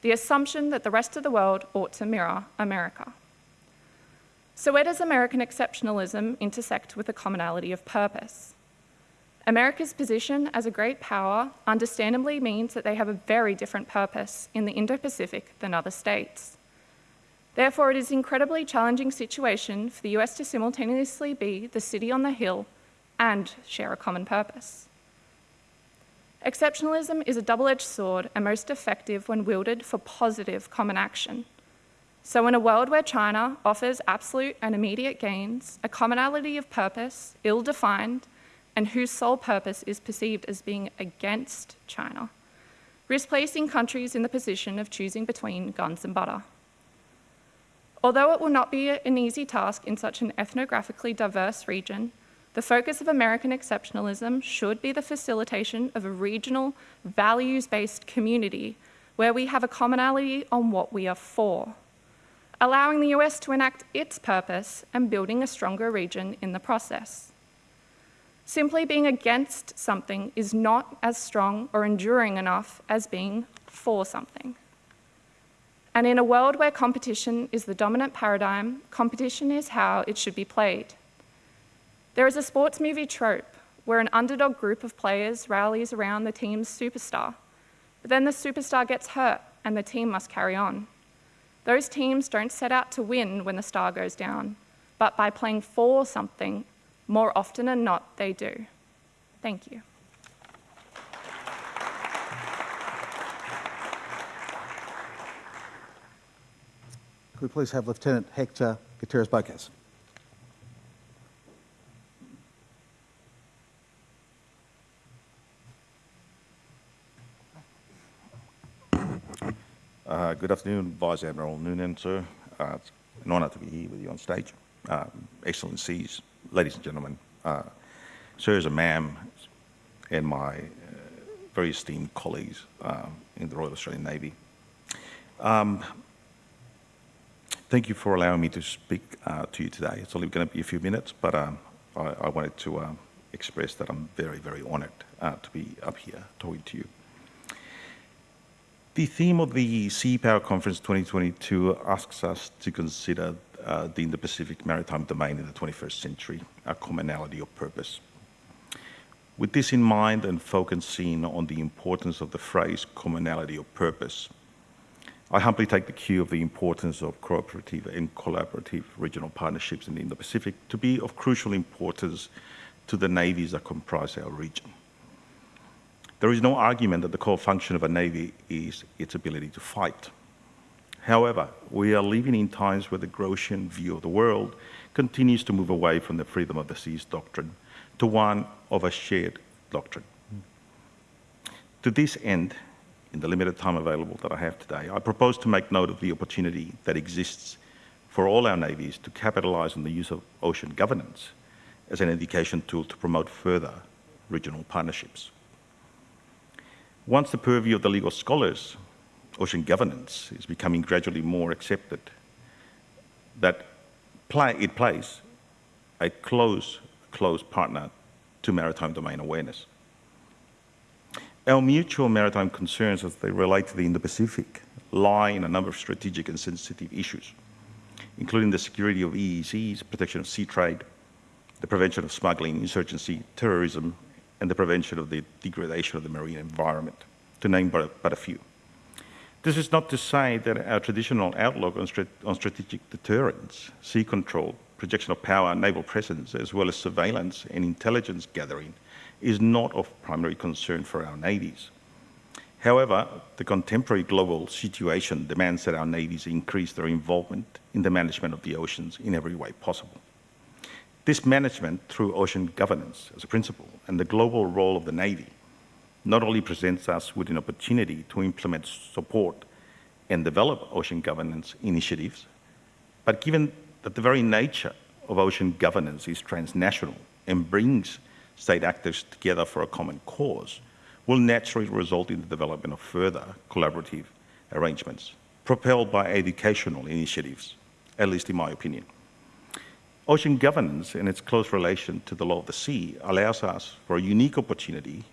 the assumption that the rest of the world ought to mirror America. So where does American exceptionalism intersect with the commonality of purpose? America's position as a great power understandably means that they have a very different purpose in the Indo-Pacific than other states. Therefore, it is an incredibly challenging situation for the US to simultaneously be the city on the hill and share a common purpose. Exceptionalism is a double-edged sword and most effective when wielded for positive common action. So in a world where China offers absolute and immediate gains, a commonality of purpose, ill-defined, and whose sole purpose is perceived as being against China, risk placing countries in the position of choosing between guns and butter. Although it will not be an easy task in such an ethnographically diverse region, the focus of American exceptionalism should be the facilitation of a regional, values-based community where we have a commonality on what we are for, allowing the US to enact its purpose and building a stronger region in the process. Simply being against something is not as strong or enduring enough as being for something. And in a world where competition is the dominant paradigm, competition is how it should be played. There is a sports movie trope where an underdog group of players rallies around the team's superstar, but then the superstar gets hurt and the team must carry on. Those teams don't set out to win when the star goes down, but by playing for something, more often than not, they do. Thank you. Could we please have Lieutenant Hector Gutierrez Uh, good afternoon, Vice Admiral Noonan, sir. Uh, it's an honour to be here with you on stage. Uh, Excellencies, ladies and gentlemen, uh, sirs and ma'am, and my uh, very esteemed colleagues uh, in the Royal Australian Navy. Um, thank you for allowing me to speak to you today. It's only going to be a few minutes, but um, I, I, wanted to um, express that I'm very, very honoured to be up here talking to you. The theme of the Sea Power Conference 2022 asks us to consider uh, the Indo-Pacific maritime domain in the 21st century, a commonality of purpose. With this in mind and focusing on the importance of the phrase commonality of purpose, I humbly take the cue of the importance of cooperative and collaborative regional partnerships in the Indo-Pacific to be of crucial importance to the navies that comprise our region. There is no argument that the core function of a navy is its ability to fight. However, we are living in times where the Grotian view of the world continues to move away from the freedom of the seas doctrine to one of a shared doctrine. To this end, in the limited time available that I have today, I propose to make note of the opportunity that exists for all our navies to capitalize on the use of ocean governance as an education tool to promote further regional partnerships. Once the purview of the legal scholars, ocean governance is becoming gradually more accepted, that play, it plays a close, close partner to maritime domain awareness. Our mutual maritime concerns as they relate to the Indo-Pacific lie in a number of strategic and sensitive issues, including the security of EEZs, protection of sea trade, the prevention of smuggling, insurgency, terrorism, and the prevention of the degradation of the marine environment, to name but, but a few. This is not to say that our traditional outlook on, on strategic deterrence, sea control, projection of power, naval presence, as well as surveillance and intelligence gathering, is not of primary concern for our navies. However, the contemporary global situation demands that our navies increase their involvement in the management of the oceans in every way possible. This management through ocean governance as a principle and the global role of the Navy not only presents us with an opportunity to implement support and develop ocean governance initiatives, but given that the very nature of ocean governance is transnational and brings state actors together for a common cause, will naturally result in the development of further collaborative arrangements propelled by educational initiatives, at least in my opinion. Ocean governance and its close relation to the law of the sea allows us for a unique opportunity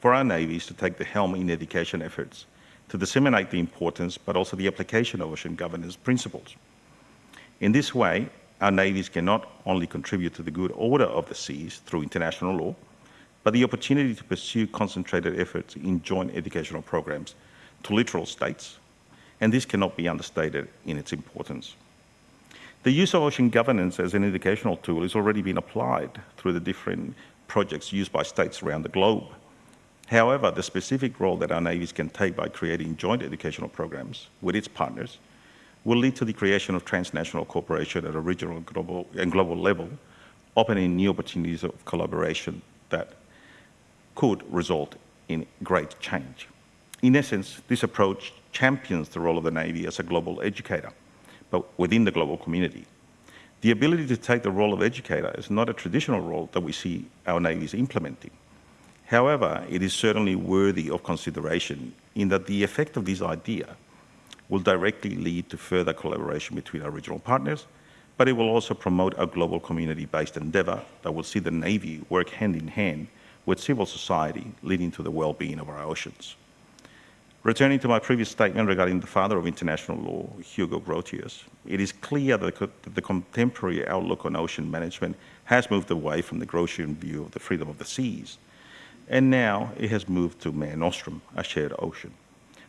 for our navies to take the helm in education efforts to disseminate the importance but also the application of ocean governance principles. In this way, our navies can not only contribute to the good order of the seas through international law, but the opportunity to pursue concentrated efforts in joint educational programs to littoral states, and this cannot be understated in its importance. The use of ocean governance as an educational tool has already been applied through the different projects used by states around the globe. However, the specific role that our navies can take by creating joint educational programs with its partners will lead to the creation of transnational cooperation at a regional and global, and global level, opening new opportunities of collaboration that could result in great change. In essence, this approach champions the role of the Navy as a global educator but within the global community. The ability to take the role of educator is not a traditional role that we see our navies implementing. However, it is certainly worthy of consideration in that the effect of this idea will directly lead to further collaboration between our regional partners, but it will also promote a global community-based endeavour that will see the Navy work hand in hand with civil society, leading to the well-being of our oceans. Returning to my previous statement regarding the father of international law, Hugo Grotius, it is clear that the contemporary outlook on ocean management has moved away from the Grotian view of the freedom of the seas, and now it has moved to Mare Nostrum, a shared ocean.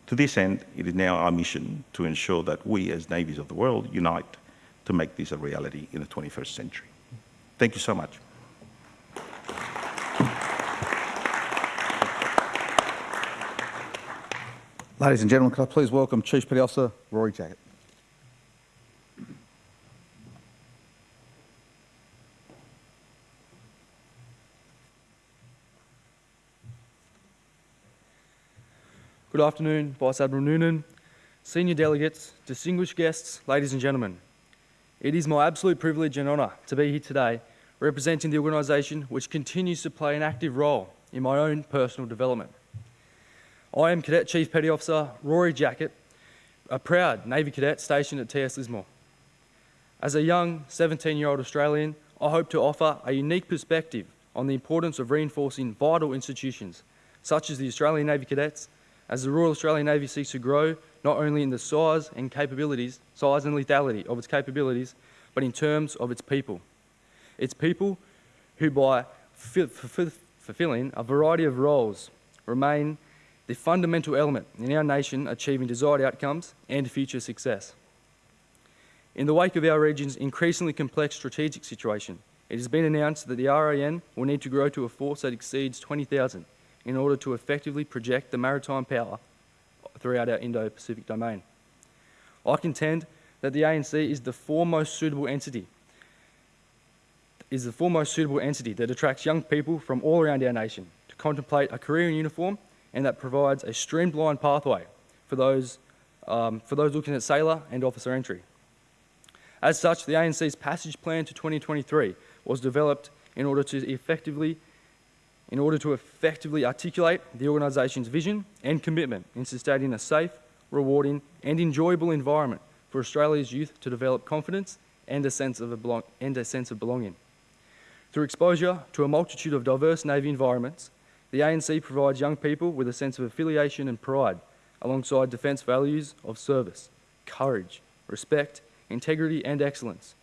To this end, it is now our mission to ensure that we, as navies of the world, unite to make this a reality in the 21st century. Thank you so much. Ladies and gentlemen, could I please welcome Chief Petty Officer Rory Jackett. Good afternoon, Vice Admiral Noonan, senior delegates, distinguished guests, ladies and gentlemen. It is my absolute privilege and honour to be here today representing the organisation which continues to play an active role in my own personal development. I am Cadet Chief Petty Officer Rory Jackett, a proud Navy cadet stationed at TS Lismore. As a young 17-year-old Australian, I hope to offer a unique perspective on the importance of reinforcing vital institutions such as the Australian Navy Cadets as the Royal Australian Navy seeks to grow not only in the size and capabilities, size and lethality of its capabilities, but in terms of its people. Its people who by fulfilling a variety of roles remain the fundamental element in our nation achieving desired outcomes and future success. In the wake of our region's increasingly complex strategic situation, it has been announced that the RAN will need to grow to a force that exceeds 20,000 in order to effectively project the maritime power throughout our Indo-Pacific domain. I contend that the ANC is the foremost suitable entity is the foremost suitable entity that attracts young people from all around our nation to contemplate a career in uniform and that provides a streamlined pathway for those, um, for those looking at sailor and officer entry. As such, the ANC's passage plan to 2023 was developed in order to effectively in order to effectively articulate the organisation's vision and commitment in sustaining a safe, rewarding and enjoyable environment for Australia's youth to develop confidence and a sense of, a and a sense of belonging. Through exposure to a multitude of diverse Navy environments, the ANC provides young people with a sense of affiliation and pride alongside defence values of service, courage, respect, integrity and excellence.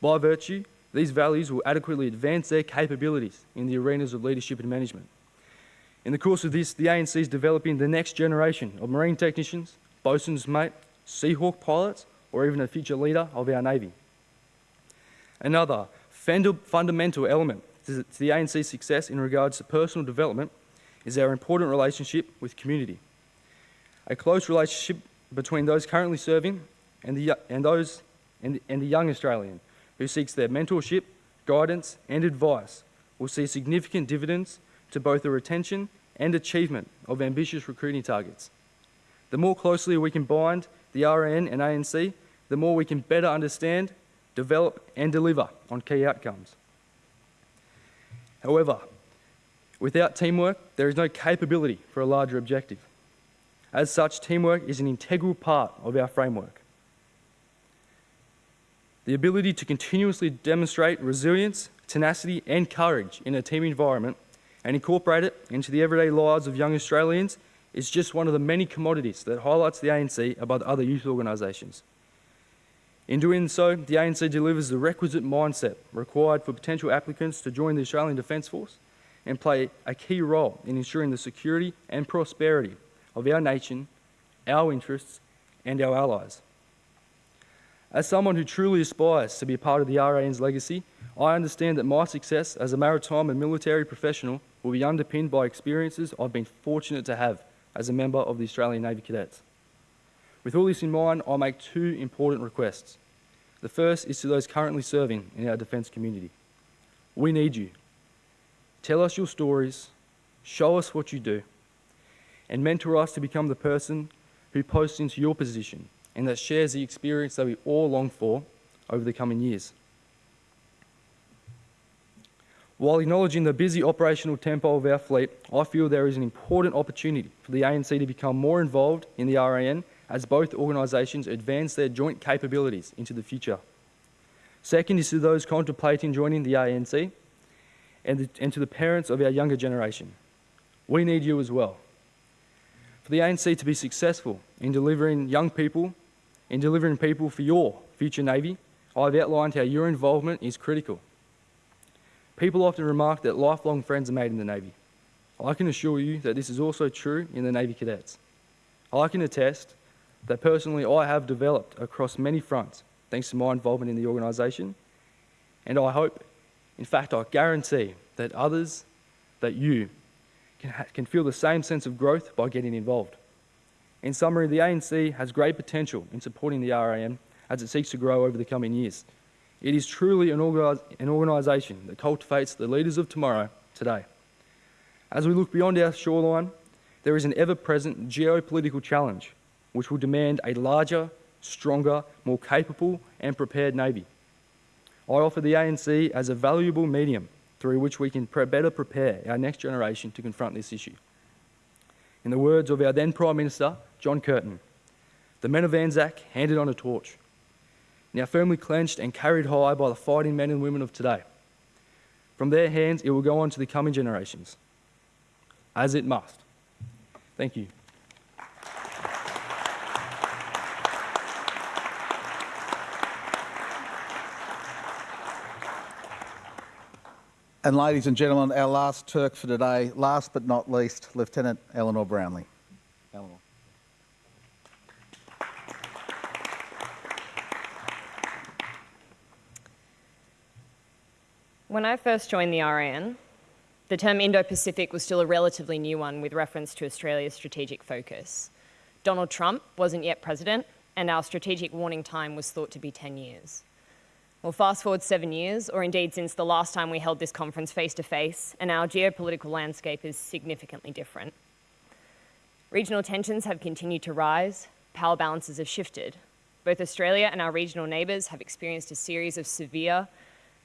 By virtue these values will adequately advance their capabilities in the arenas of leadership and management. In the course of this, the ANC is developing the next generation of marine technicians, bosun's mate, Seahawk pilots, or even a future leader of our Navy. Another fundamental element to the ANC's success in regards to personal development is our important relationship with community. A close relationship between those currently serving and the, and those, and, and the young Australian who seeks their mentorship, guidance, and advice will see significant dividends to both the retention and achievement of ambitious recruiting targets. The more closely we can bind the RN and ANC, the more we can better understand, develop, and deliver on key outcomes. However, without teamwork, there is no capability for a larger objective. As such, teamwork is an integral part of our framework. The ability to continuously demonstrate resilience, tenacity, and courage in a team environment and incorporate it into the everyday lives of young Australians is just one of the many commodities that highlights the ANC above other youth organisations. In doing so, the ANC delivers the requisite mindset required for potential applicants to join the Australian Defence Force and play a key role in ensuring the security and prosperity of our nation, our interests, and our allies. As someone who truly aspires to be part of the RAN's legacy, I understand that my success as a maritime and military professional will be underpinned by experiences I've been fortunate to have as a member of the Australian Navy Cadets. With all this in mind, I make two important requests. The first is to those currently serving in our defence community. We need you. Tell us your stories, show us what you do, and mentor us to become the person who posts into your position and that shares the experience that we all long for over the coming years. While acknowledging the busy operational tempo of our fleet, I feel there is an important opportunity for the ANC to become more involved in the RAN as both organisations advance their joint capabilities into the future. Second is to those contemplating joining the ANC and, the, and to the parents of our younger generation. We need you as well. For the ANC to be successful in delivering young people in delivering people for your future Navy, I've outlined how your involvement is critical. People often remark that lifelong friends are made in the Navy. I can assure you that this is also true in the Navy Cadets. I can attest that personally I have developed across many fronts thanks to my involvement in the organisation, and I hope, in fact, I guarantee that others, that you, can, can feel the same sense of growth by getting involved. In summary, the ANC has great potential in supporting the RAN as it seeks to grow over the coming years. It is truly an, organis an organisation that cultivates the leaders of tomorrow today. As we look beyond our shoreline, there is an ever-present geopolitical challenge which will demand a larger, stronger, more capable and prepared Navy. I offer the ANC as a valuable medium through which we can better prepare our next generation to confront this issue. In the words of our then Prime Minister, John Curtin, the men of Anzac handed on a torch, now firmly clenched and carried high by the fighting men and women of today. From their hands, it will go on to the coming generations, as it must. Thank you. And ladies and gentlemen, our last Turk for today, last but not least, Lieutenant Eleanor Brownlee. Eleanor. When I first joined the RAN, the term Indo-Pacific was still a relatively new one with reference to Australia's strategic focus. Donald Trump wasn't yet president, and our strategic warning time was thought to be 10 years. Well, fast forward seven years, or indeed since the last time we held this conference face to face, and our geopolitical landscape is significantly different. Regional tensions have continued to rise, power balances have shifted. Both Australia and our regional neighbours have experienced a series of severe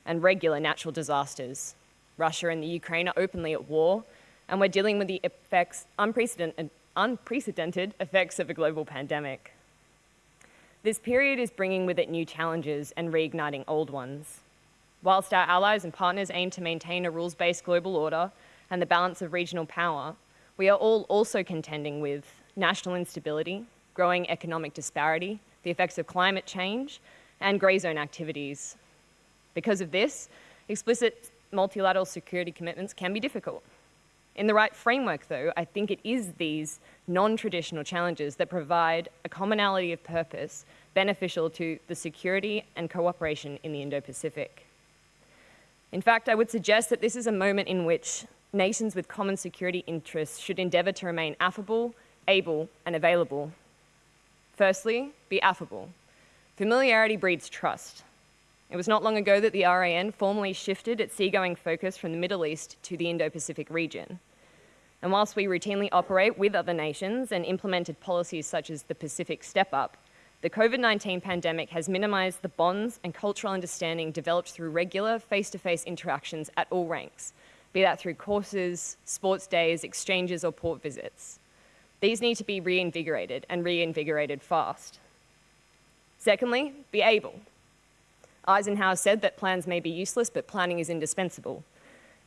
and regular natural disasters. Russia and the Ukraine are openly at war, and we're dealing with the effects, unprecedented, unprecedented effects of a global pandemic. This period is bringing with it new challenges and reigniting old ones. Whilst our allies and partners aim to maintain a rules-based global order and the balance of regional power, we are all also contending with national instability, growing economic disparity, the effects of climate change, and grey zone activities. Because of this, explicit multilateral security commitments can be difficult. In the right framework, though, I think it is these non-traditional challenges that provide a commonality of purpose beneficial to the security and cooperation in the Indo-Pacific. In fact, I would suggest that this is a moment in which nations with common security interests should endeavour to remain affable, able, and available. Firstly, be affable. Familiarity breeds trust. It was not long ago that the RAN formally shifted its seagoing focus from the Middle East to the Indo-Pacific region. And whilst we routinely operate with other nations and implemented policies such as the Pacific Step Up, the COVID-19 pandemic has minimized the bonds and cultural understanding developed through regular face-to-face -face interactions at all ranks, be that through courses, sports days, exchanges, or port visits. These need to be reinvigorated and reinvigorated fast. Secondly, be able. Eisenhower said that plans may be useless, but planning is indispensable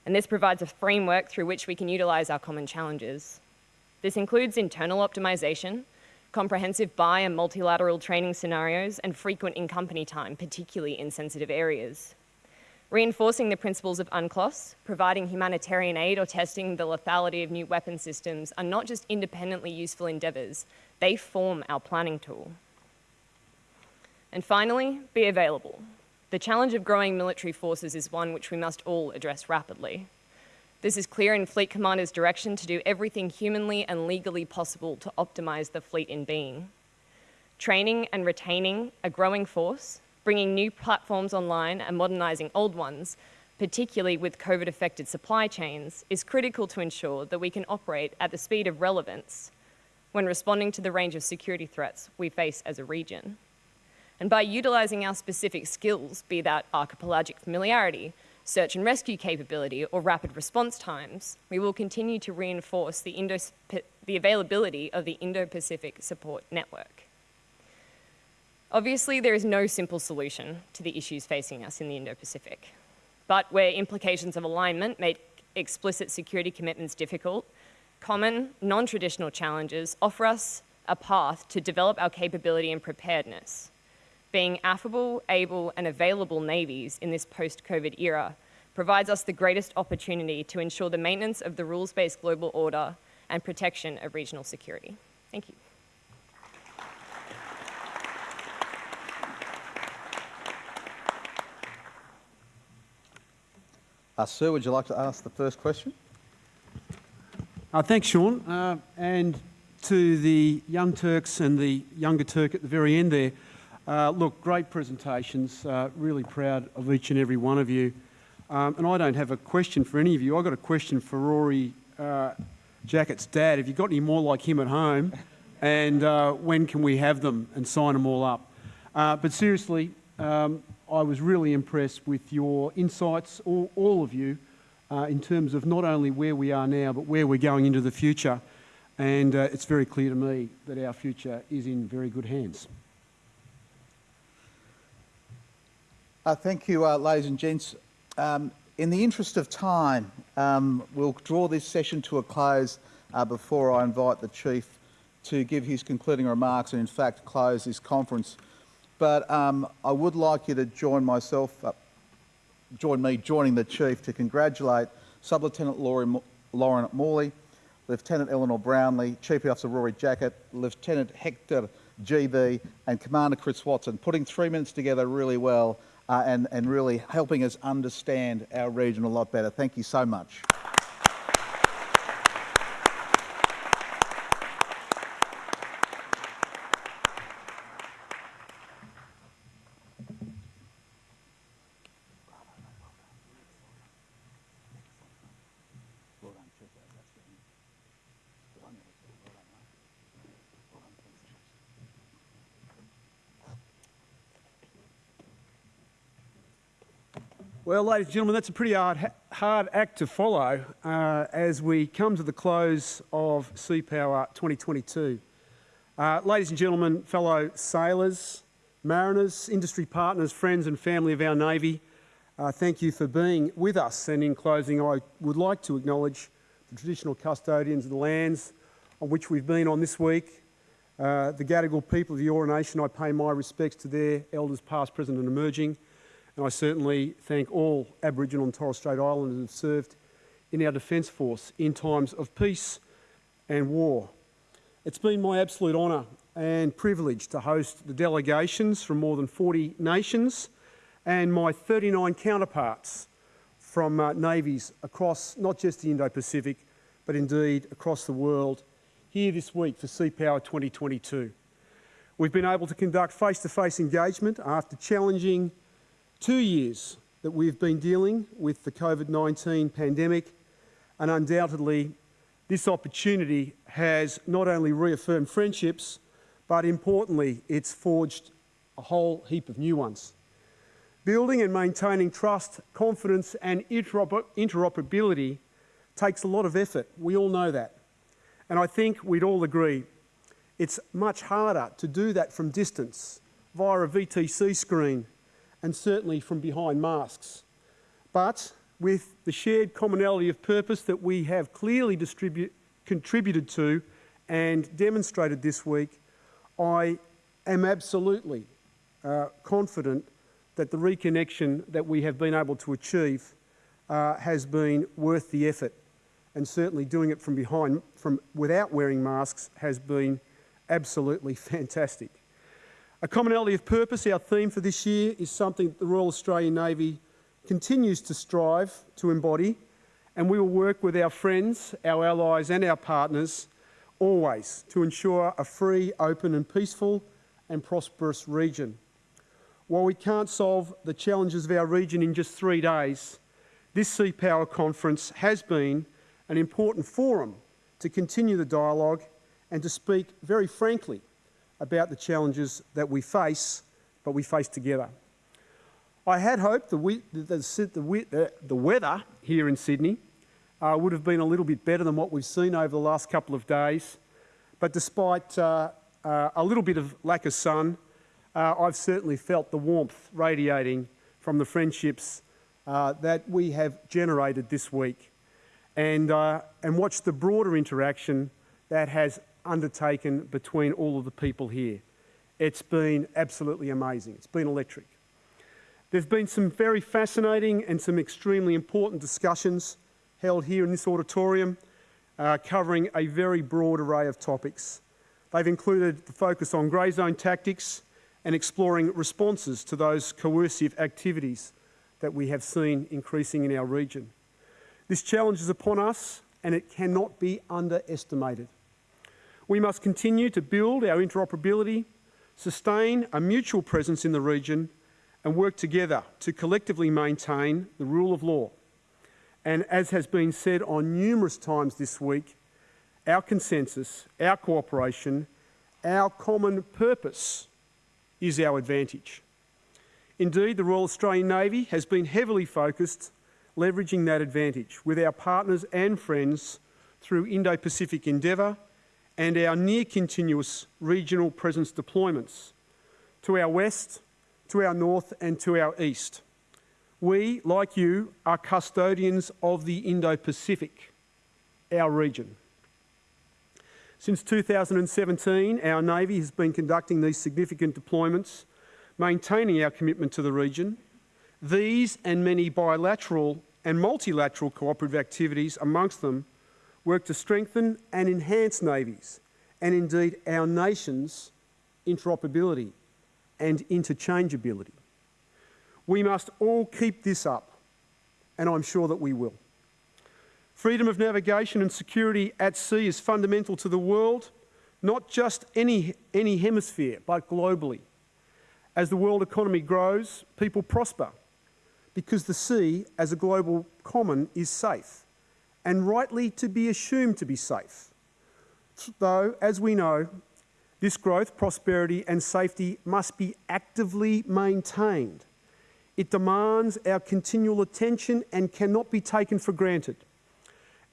and this provides a framework through which we can utilize our common challenges. This includes internal optimization, comprehensive bi and multilateral training scenarios, and frequent in-company time, particularly in sensitive areas. Reinforcing the principles of UNCLOS, providing humanitarian aid or testing the lethality of new weapon systems are not just independently useful endeavours, they form our planning tool. And finally, be available. The challenge of growing military forces is one which we must all address rapidly. This is clear in Fleet Commander's direction to do everything humanly and legally possible to optimise the fleet in being. Training and retaining a growing force, bringing new platforms online and modernising old ones, particularly with COVID-affected supply chains, is critical to ensure that we can operate at the speed of relevance when responding to the range of security threats we face as a region. And by utilising our specific skills, be that archipelagic familiarity, search and rescue capability, or rapid response times, we will continue to reinforce the, Indo the availability of the Indo-Pacific Support Network. Obviously, there is no simple solution to the issues facing us in the Indo-Pacific. But where implications of alignment make explicit security commitments difficult, common, non-traditional challenges offer us a path to develop our capability and preparedness being affable, able and available navies in this post-COVID era provides us the greatest opportunity to ensure the maintenance of the rules-based global order and protection of regional security. Thank you. Uh, sir, would you like to ask the first question? Uh, thanks, Sean. Uh, and to the young Turks and the younger Turk at the very end there, uh, look, great presentations. Uh, really proud of each and every one of you. Um, and I don't have a question for any of you. I've got a question for Rory uh, Jackett's dad. Have you got any more like him at home? And uh, when can we have them and sign them all up? Uh, but seriously, um, I was really impressed with your insights, all, all of you, uh, in terms of not only where we are now, but where we're going into the future. And it's very clear to me that our future is in very good hands. Uh, thank you, uh, ladies and gents. Um, in the interest of time, um, we'll draw this session to a close uh, before I invite the Chief to give his concluding remarks and, in fact, close this conference. But um, I would like you to join myself, uh, join me joining the Chief to congratulate Sub-Lieutenant Lauren Morley, Lieutenant Eleanor Brownlee, Chief Officer Rory Jackett, Lieutenant Hector GB and Commander Chris Watson, putting three minutes together really well uh, and, and really helping us understand our region a lot better. Thank you so much. Well, ladies and gentlemen, that's a pretty hard, hard act to follow uh, as we come to the close of Sea Power 2022. Uh, ladies and gentlemen, fellow sailors, mariners, industry partners, friends and family of our Navy, uh, thank you for being with us. And in closing, I would like to acknowledge the traditional custodians of the lands on which we've been on this week. Uh, the Gadigal people of the Eora Nation, I pay my respects to their elders past, present and emerging. And I certainly thank all Aboriginal and Torres Strait Islanders who have served in our Defence Force in times of peace and war. It's been my absolute honour and privilege to host the delegations from more than 40 nations and my 39 counterparts from uh, navies across not just the Indo-Pacific, but indeed across the world here this week for Sea Power 2022. We've been able to conduct face-to-face -face engagement after challenging two years that we've been dealing with the COVID-19 pandemic and undoubtedly this opportunity has not only reaffirmed friendships but importantly it's forged a whole heap of new ones. Building and maintaining trust, confidence and interoperability takes a lot of effort. We all know that. And I think we'd all agree it's much harder to do that from distance via a VTC screen and certainly from behind masks. But with the shared commonality of purpose that we have clearly contributed to and demonstrated this week, I am absolutely uh, confident that the reconnection that we have been able to achieve uh, has been worth the effort and certainly doing it from behind, from without wearing masks has been absolutely fantastic. A commonality of purpose, our theme for this year, is something that the Royal Australian Navy continues to strive to embody, and we will work with our friends, our allies and our partners always to ensure a free, open and peaceful and prosperous region. While we can't solve the challenges of our region in just three days, this Sea Power Conference has been an important forum to continue the dialogue and to speak very frankly about the challenges that we face, but we face together. I had hoped the, we, the, the, the, weather here in Sydney uh, would have been a little bit better than what we've seen over the last couple of days, but despite uh, uh, a little bit of lack of sun, uh, I've certainly felt the warmth radiating from the friendships uh, that we have generated this week and, uh, and watched the broader interaction that has undertaken between all of the people here. It's been absolutely amazing. It's been electric. There's been some very fascinating and some extremely important discussions held here in this auditorium uh, covering a very broad array of topics. They've included the focus on grey zone tactics and exploring responses to those coercive activities that we have seen increasing in our region. This challenge is upon us and it cannot be underestimated. We must continue to build our interoperability, sustain a mutual presence in the region and work together to collectively maintain the rule of law. And as has been said on numerous times this week, our consensus, our cooperation, our common purpose is our advantage. Indeed, the Royal Australian Navy has been heavily focused leveraging that advantage with our partners and friends through Indo-Pacific Endeavour and our near continuous regional presence deployments to our west, to our north and to our east. We, like you, are custodians of the Indo-Pacific, our region. Since 2017, our Navy has been conducting these significant deployments, maintaining our commitment to the region. These and many bilateral and multilateral cooperative activities amongst them work to strengthen and enhance navies and indeed our nation's interoperability and interchangeability. We must all keep this up, and I'm sure that we will. Freedom of navigation and security at sea is fundamental to the world, not just any, any hemisphere, but globally. As the world economy grows, people prosper because the sea, as a global common, is safe and rightly to be assumed to be safe. Though, as we know, this growth, prosperity and safety must be actively maintained. It demands our continual attention and cannot be taken for granted.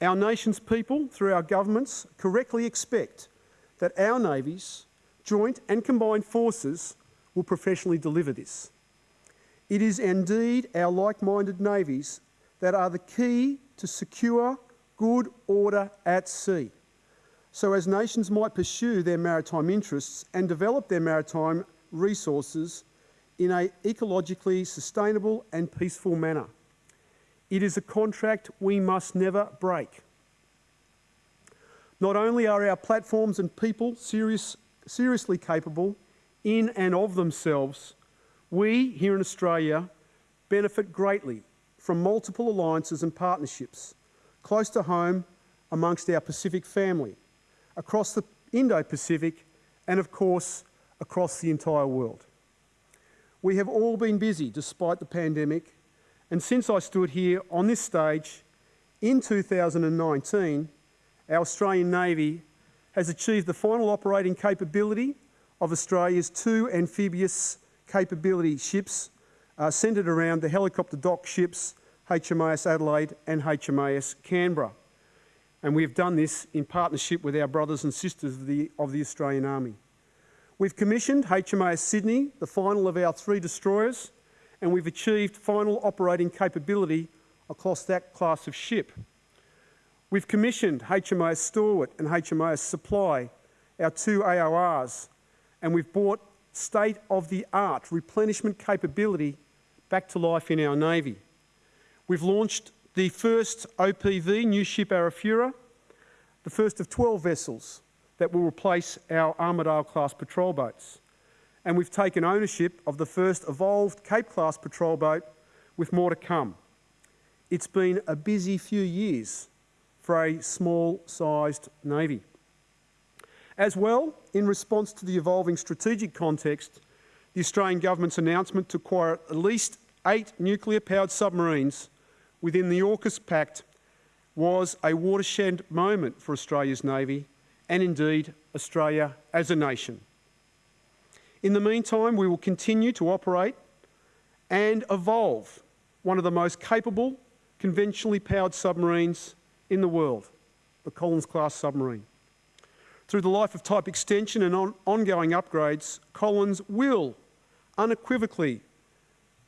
Our nation's people, through our governments, correctly expect that our navies, joint and combined forces, will professionally deliver this. It is indeed our like-minded navies that are the key to secure good order at sea. So as nations might pursue their maritime interests and develop their maritime resources in an ecologically sustainable and peaceful manner. It is a contract we must never break. Not only are our platforms and people serious, seriously capable in and of themselves, we here in Australia benefit greatly from multiple alliances and partnerships close to home amongst our Pacific family, across the Indo-Pacific and of course across the entire world. We have all been busy despite the pandemic and since I stood here on this stage in 2019, our Australian Navy has achieved the final operating capability of Australia's two amphibious capability ships uh, centred around the helicopter dock ships HMAS Adelaide and HMAS Canberra. And we've done this in partnership with our brothers and sisters of the, of the Australian Army. We've commissioned HMAS Sydney, the final of our three destroyers, and we've achieved final operating capability across that class of ship. We've commissioned HMAS Stalwart and HMAS Supply, our two AORs, and we've brought state-of-the-art replenishment capability back to life in our Navy. We've launched the first OPV, new ship Arafura, the first of 12 vessels that will replace our Armidale-class patrol boats. And we've taken ownership of the first evolved Cape-class patrol boat with more to come. It's been a busy few years for a small-sized Navy. As well, in response to the evolving strategic context, the Australian Government's announcement to acquire at least eight nuclear-powered submarines within the AUKUS Pact was a watershed moment for Australia's Navy and indeed Australia as a nation. In the meantime, we will continue to operate and evolve one of the most capable conventionally powered submarines in the world, the Collins-class submarine. Through the life of type extension and on ongoing upgrades, Collins will unequivocally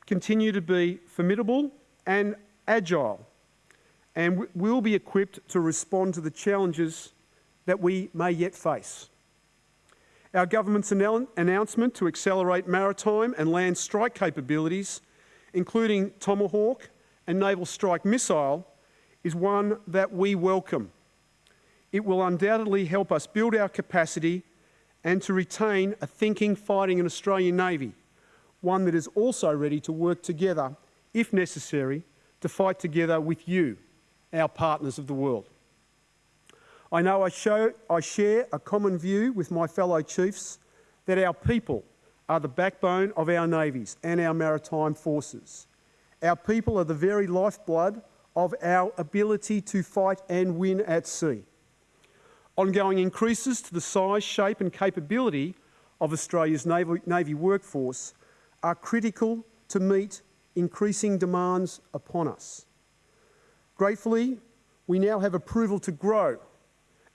continue to be formidable and agile and will be equipped to respond to the challenges that we may yet face. Our government's announcement to accelerate maritime and land strike capabilities, including Tomahawk and Naval Strike Missile, is one that we welcome. It will undoubtedly help us build our capacity and to retain a thinking, fighting and Australian Navy, one that is also ready to work together if necessary, to fight together with you, our partners of the world. I know I, show, I share a common view with my fellow chiefs that our people are the backbone of our navies and our maritime forces. Our people are the very lifeblood of our ability to fight and win at sea. Ongoing increases to the size, shape and capability of Australia's Navy, Navy workforce are critical to meet increasing demands upon us. Gratefully, we now have approval to grow,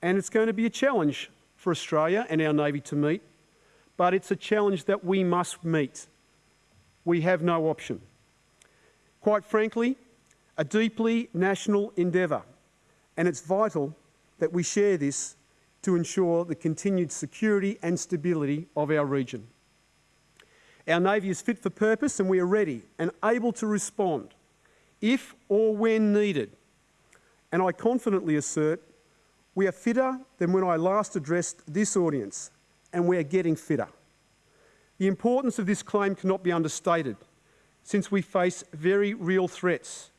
and it's going to be a challenge for Australia and our Navy to meet, but it's a challenge that we must meet. We have no option. Quite frankly, a deeply national endeavour, and it's vital that we share this to ensure the continued security and stability of our region. Our Navy is fit for purpose and we are ready and able to respond if or when needed. And I confidently assert we are fitter than when I last addressed this audience and we are getting fitter. The importance of this claim cannot be understated since we face very real threats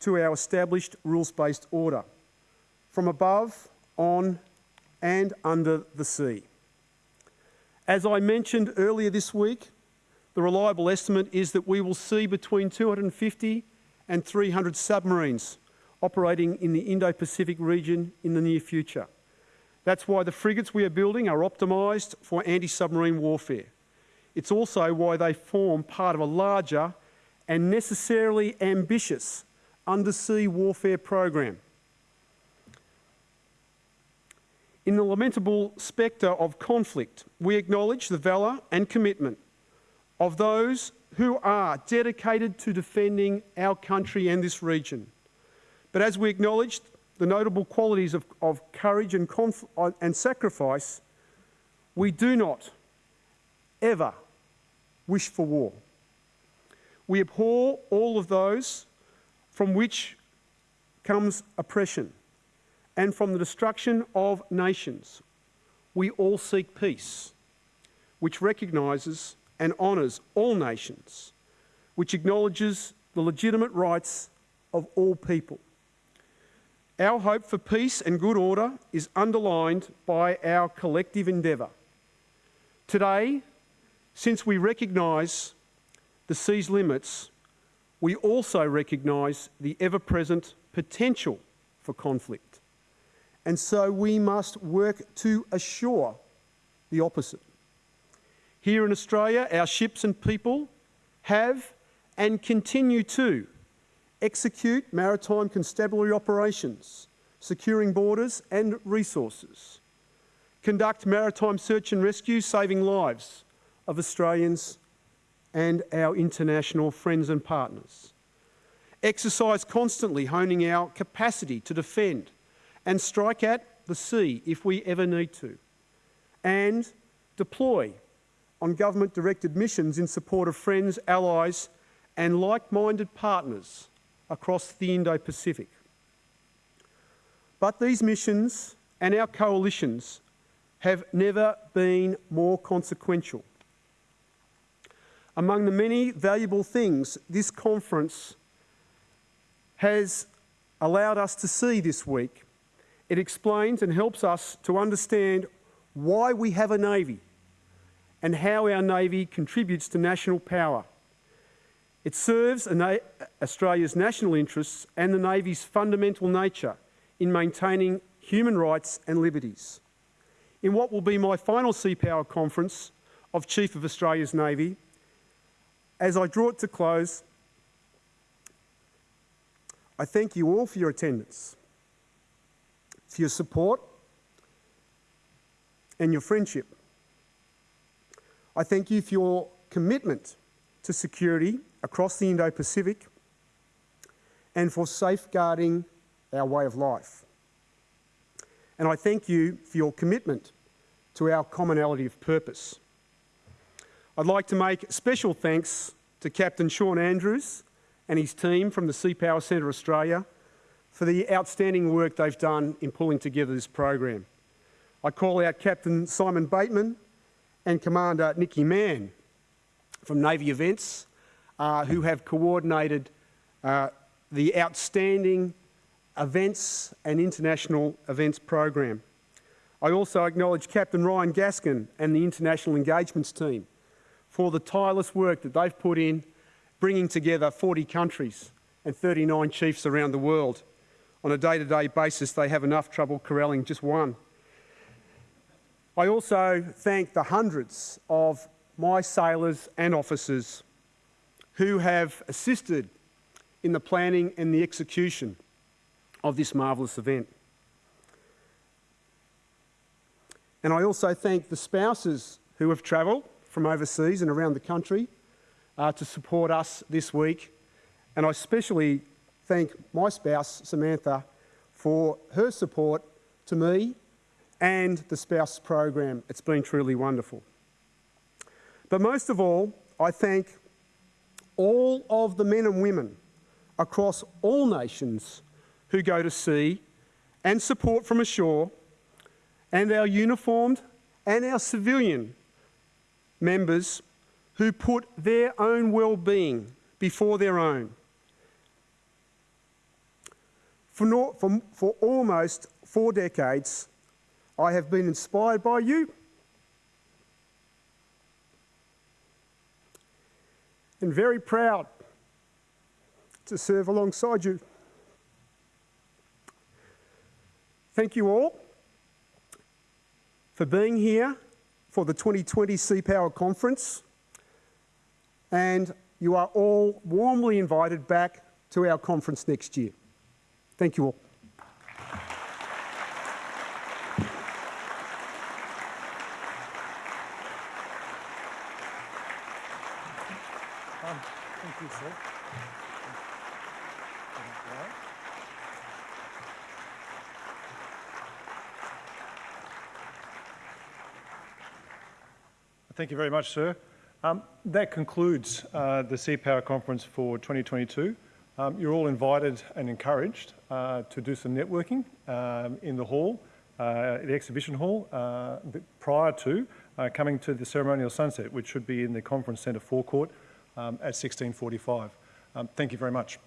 to our established rules-based order from above, on and under the sea. As I mentioned earlier this week, the reliable estimate is that we will see between 250 and 300 submarines operating in the Indo-Pacific region in the near future. That's why the frigates we are building are optimised for anti-submarine warfare. It's also why they form part of a larger and necessarily ambitious undersea warfare program. In the lamentable spectre of conflict, we acknowledge the valour and commitment of those who are dedicated to defending our country and this region. But as we acknowledge the notable qualities of, of courage and, uh, and sacrifice, we do not ever wish for war. We abhor all of those from which comes oppression and from the destruction of nations. We all seek peace, which recognises and honours all nations, which acknowledges the legitimate rights of all people. Our hope for peace and good order is underlined by our collective endeavour. Today, since we recognise the sea's limits, we also recognise the ever-present potential for conflict. And so we must work to assure the opposite. Here in Australia, our ships and people have and continue to execute maritime constabulary operations, securing borders and resources, conduct maritime search and rescue, saving lives of Australians and our international friends and partners. Exercise constantly honing our capacity to defend and strike at the sea if we ever need to. And deploy on government-directed missions in support of friends, allies and like-minded partners across the Indo-Pacific. But these missions and our coalitions have never been more consequential. Among the many valuable things this conference has allowed us to see this week, it explains and helps us to understand why we have a Navy and how our Navy contributes to national power it serves Australia's national interests and the Navy's fundamental nature in maintaining human rights and liberties. In what will be my final Sea Power Conference of Chief of Australia's Navy, as I draw it to close, I thank you all for your attendance, for your support and your friendship. I thank you for your commitment to security across the Indo-Pacific and for safeguarding our way of life. And I thank you for your commitment to our commonality of purpose. I'd like to make special thanks to Captain Sean Andrews and his team from the Sea Power Centre Australia for the outstanding work they've done in pulling together this program. I call out Captain Simon Bateman and Commander Nicky Mann from Navy Events uh, who have coordinated uh, the outstanding events and international events program. I also acknowledge Captain Ryan Gaskin and the International Engagements team for the tireless work that they've put in bringing together 40 countries and 39 chiefs around the world. On a day-to-day -day basis, they have enough trouble corralling just one. I also thank the hundreds of my sailors and officers who have assisted in the planning and the execution of this marvellous event. And I also thank the spouses who have travelled from overseas and around the country uh, to support us this week. And I especially thank my spouse, Samantha, for her support to me and the spouse program. It's been truly wonderful. But most of all, I thank all of the men and women across all nations who go to sea and support from ashore, and our uniformed and our civilian members who put their own well-being before their own. For, no, for, for almost four decades, I have been inspired by you and very proud to serve alongside you. Thank you all for being here for the 2020 Sea Power Conference and you are all warmly invited back to our conference next year. Thank you all. Thank you, sir. Thank you very much, sir. Um, that concludes uh, the Sea Power Conference for 2022. Um, you're all invited and encouraged uh, to do some networking um, in the hall, uh, the exhibition hall, uh, prior to uh, coming to the ceremonial sunset, which should be in the conference centre forecourt um, at 1645. Um, thank you very much.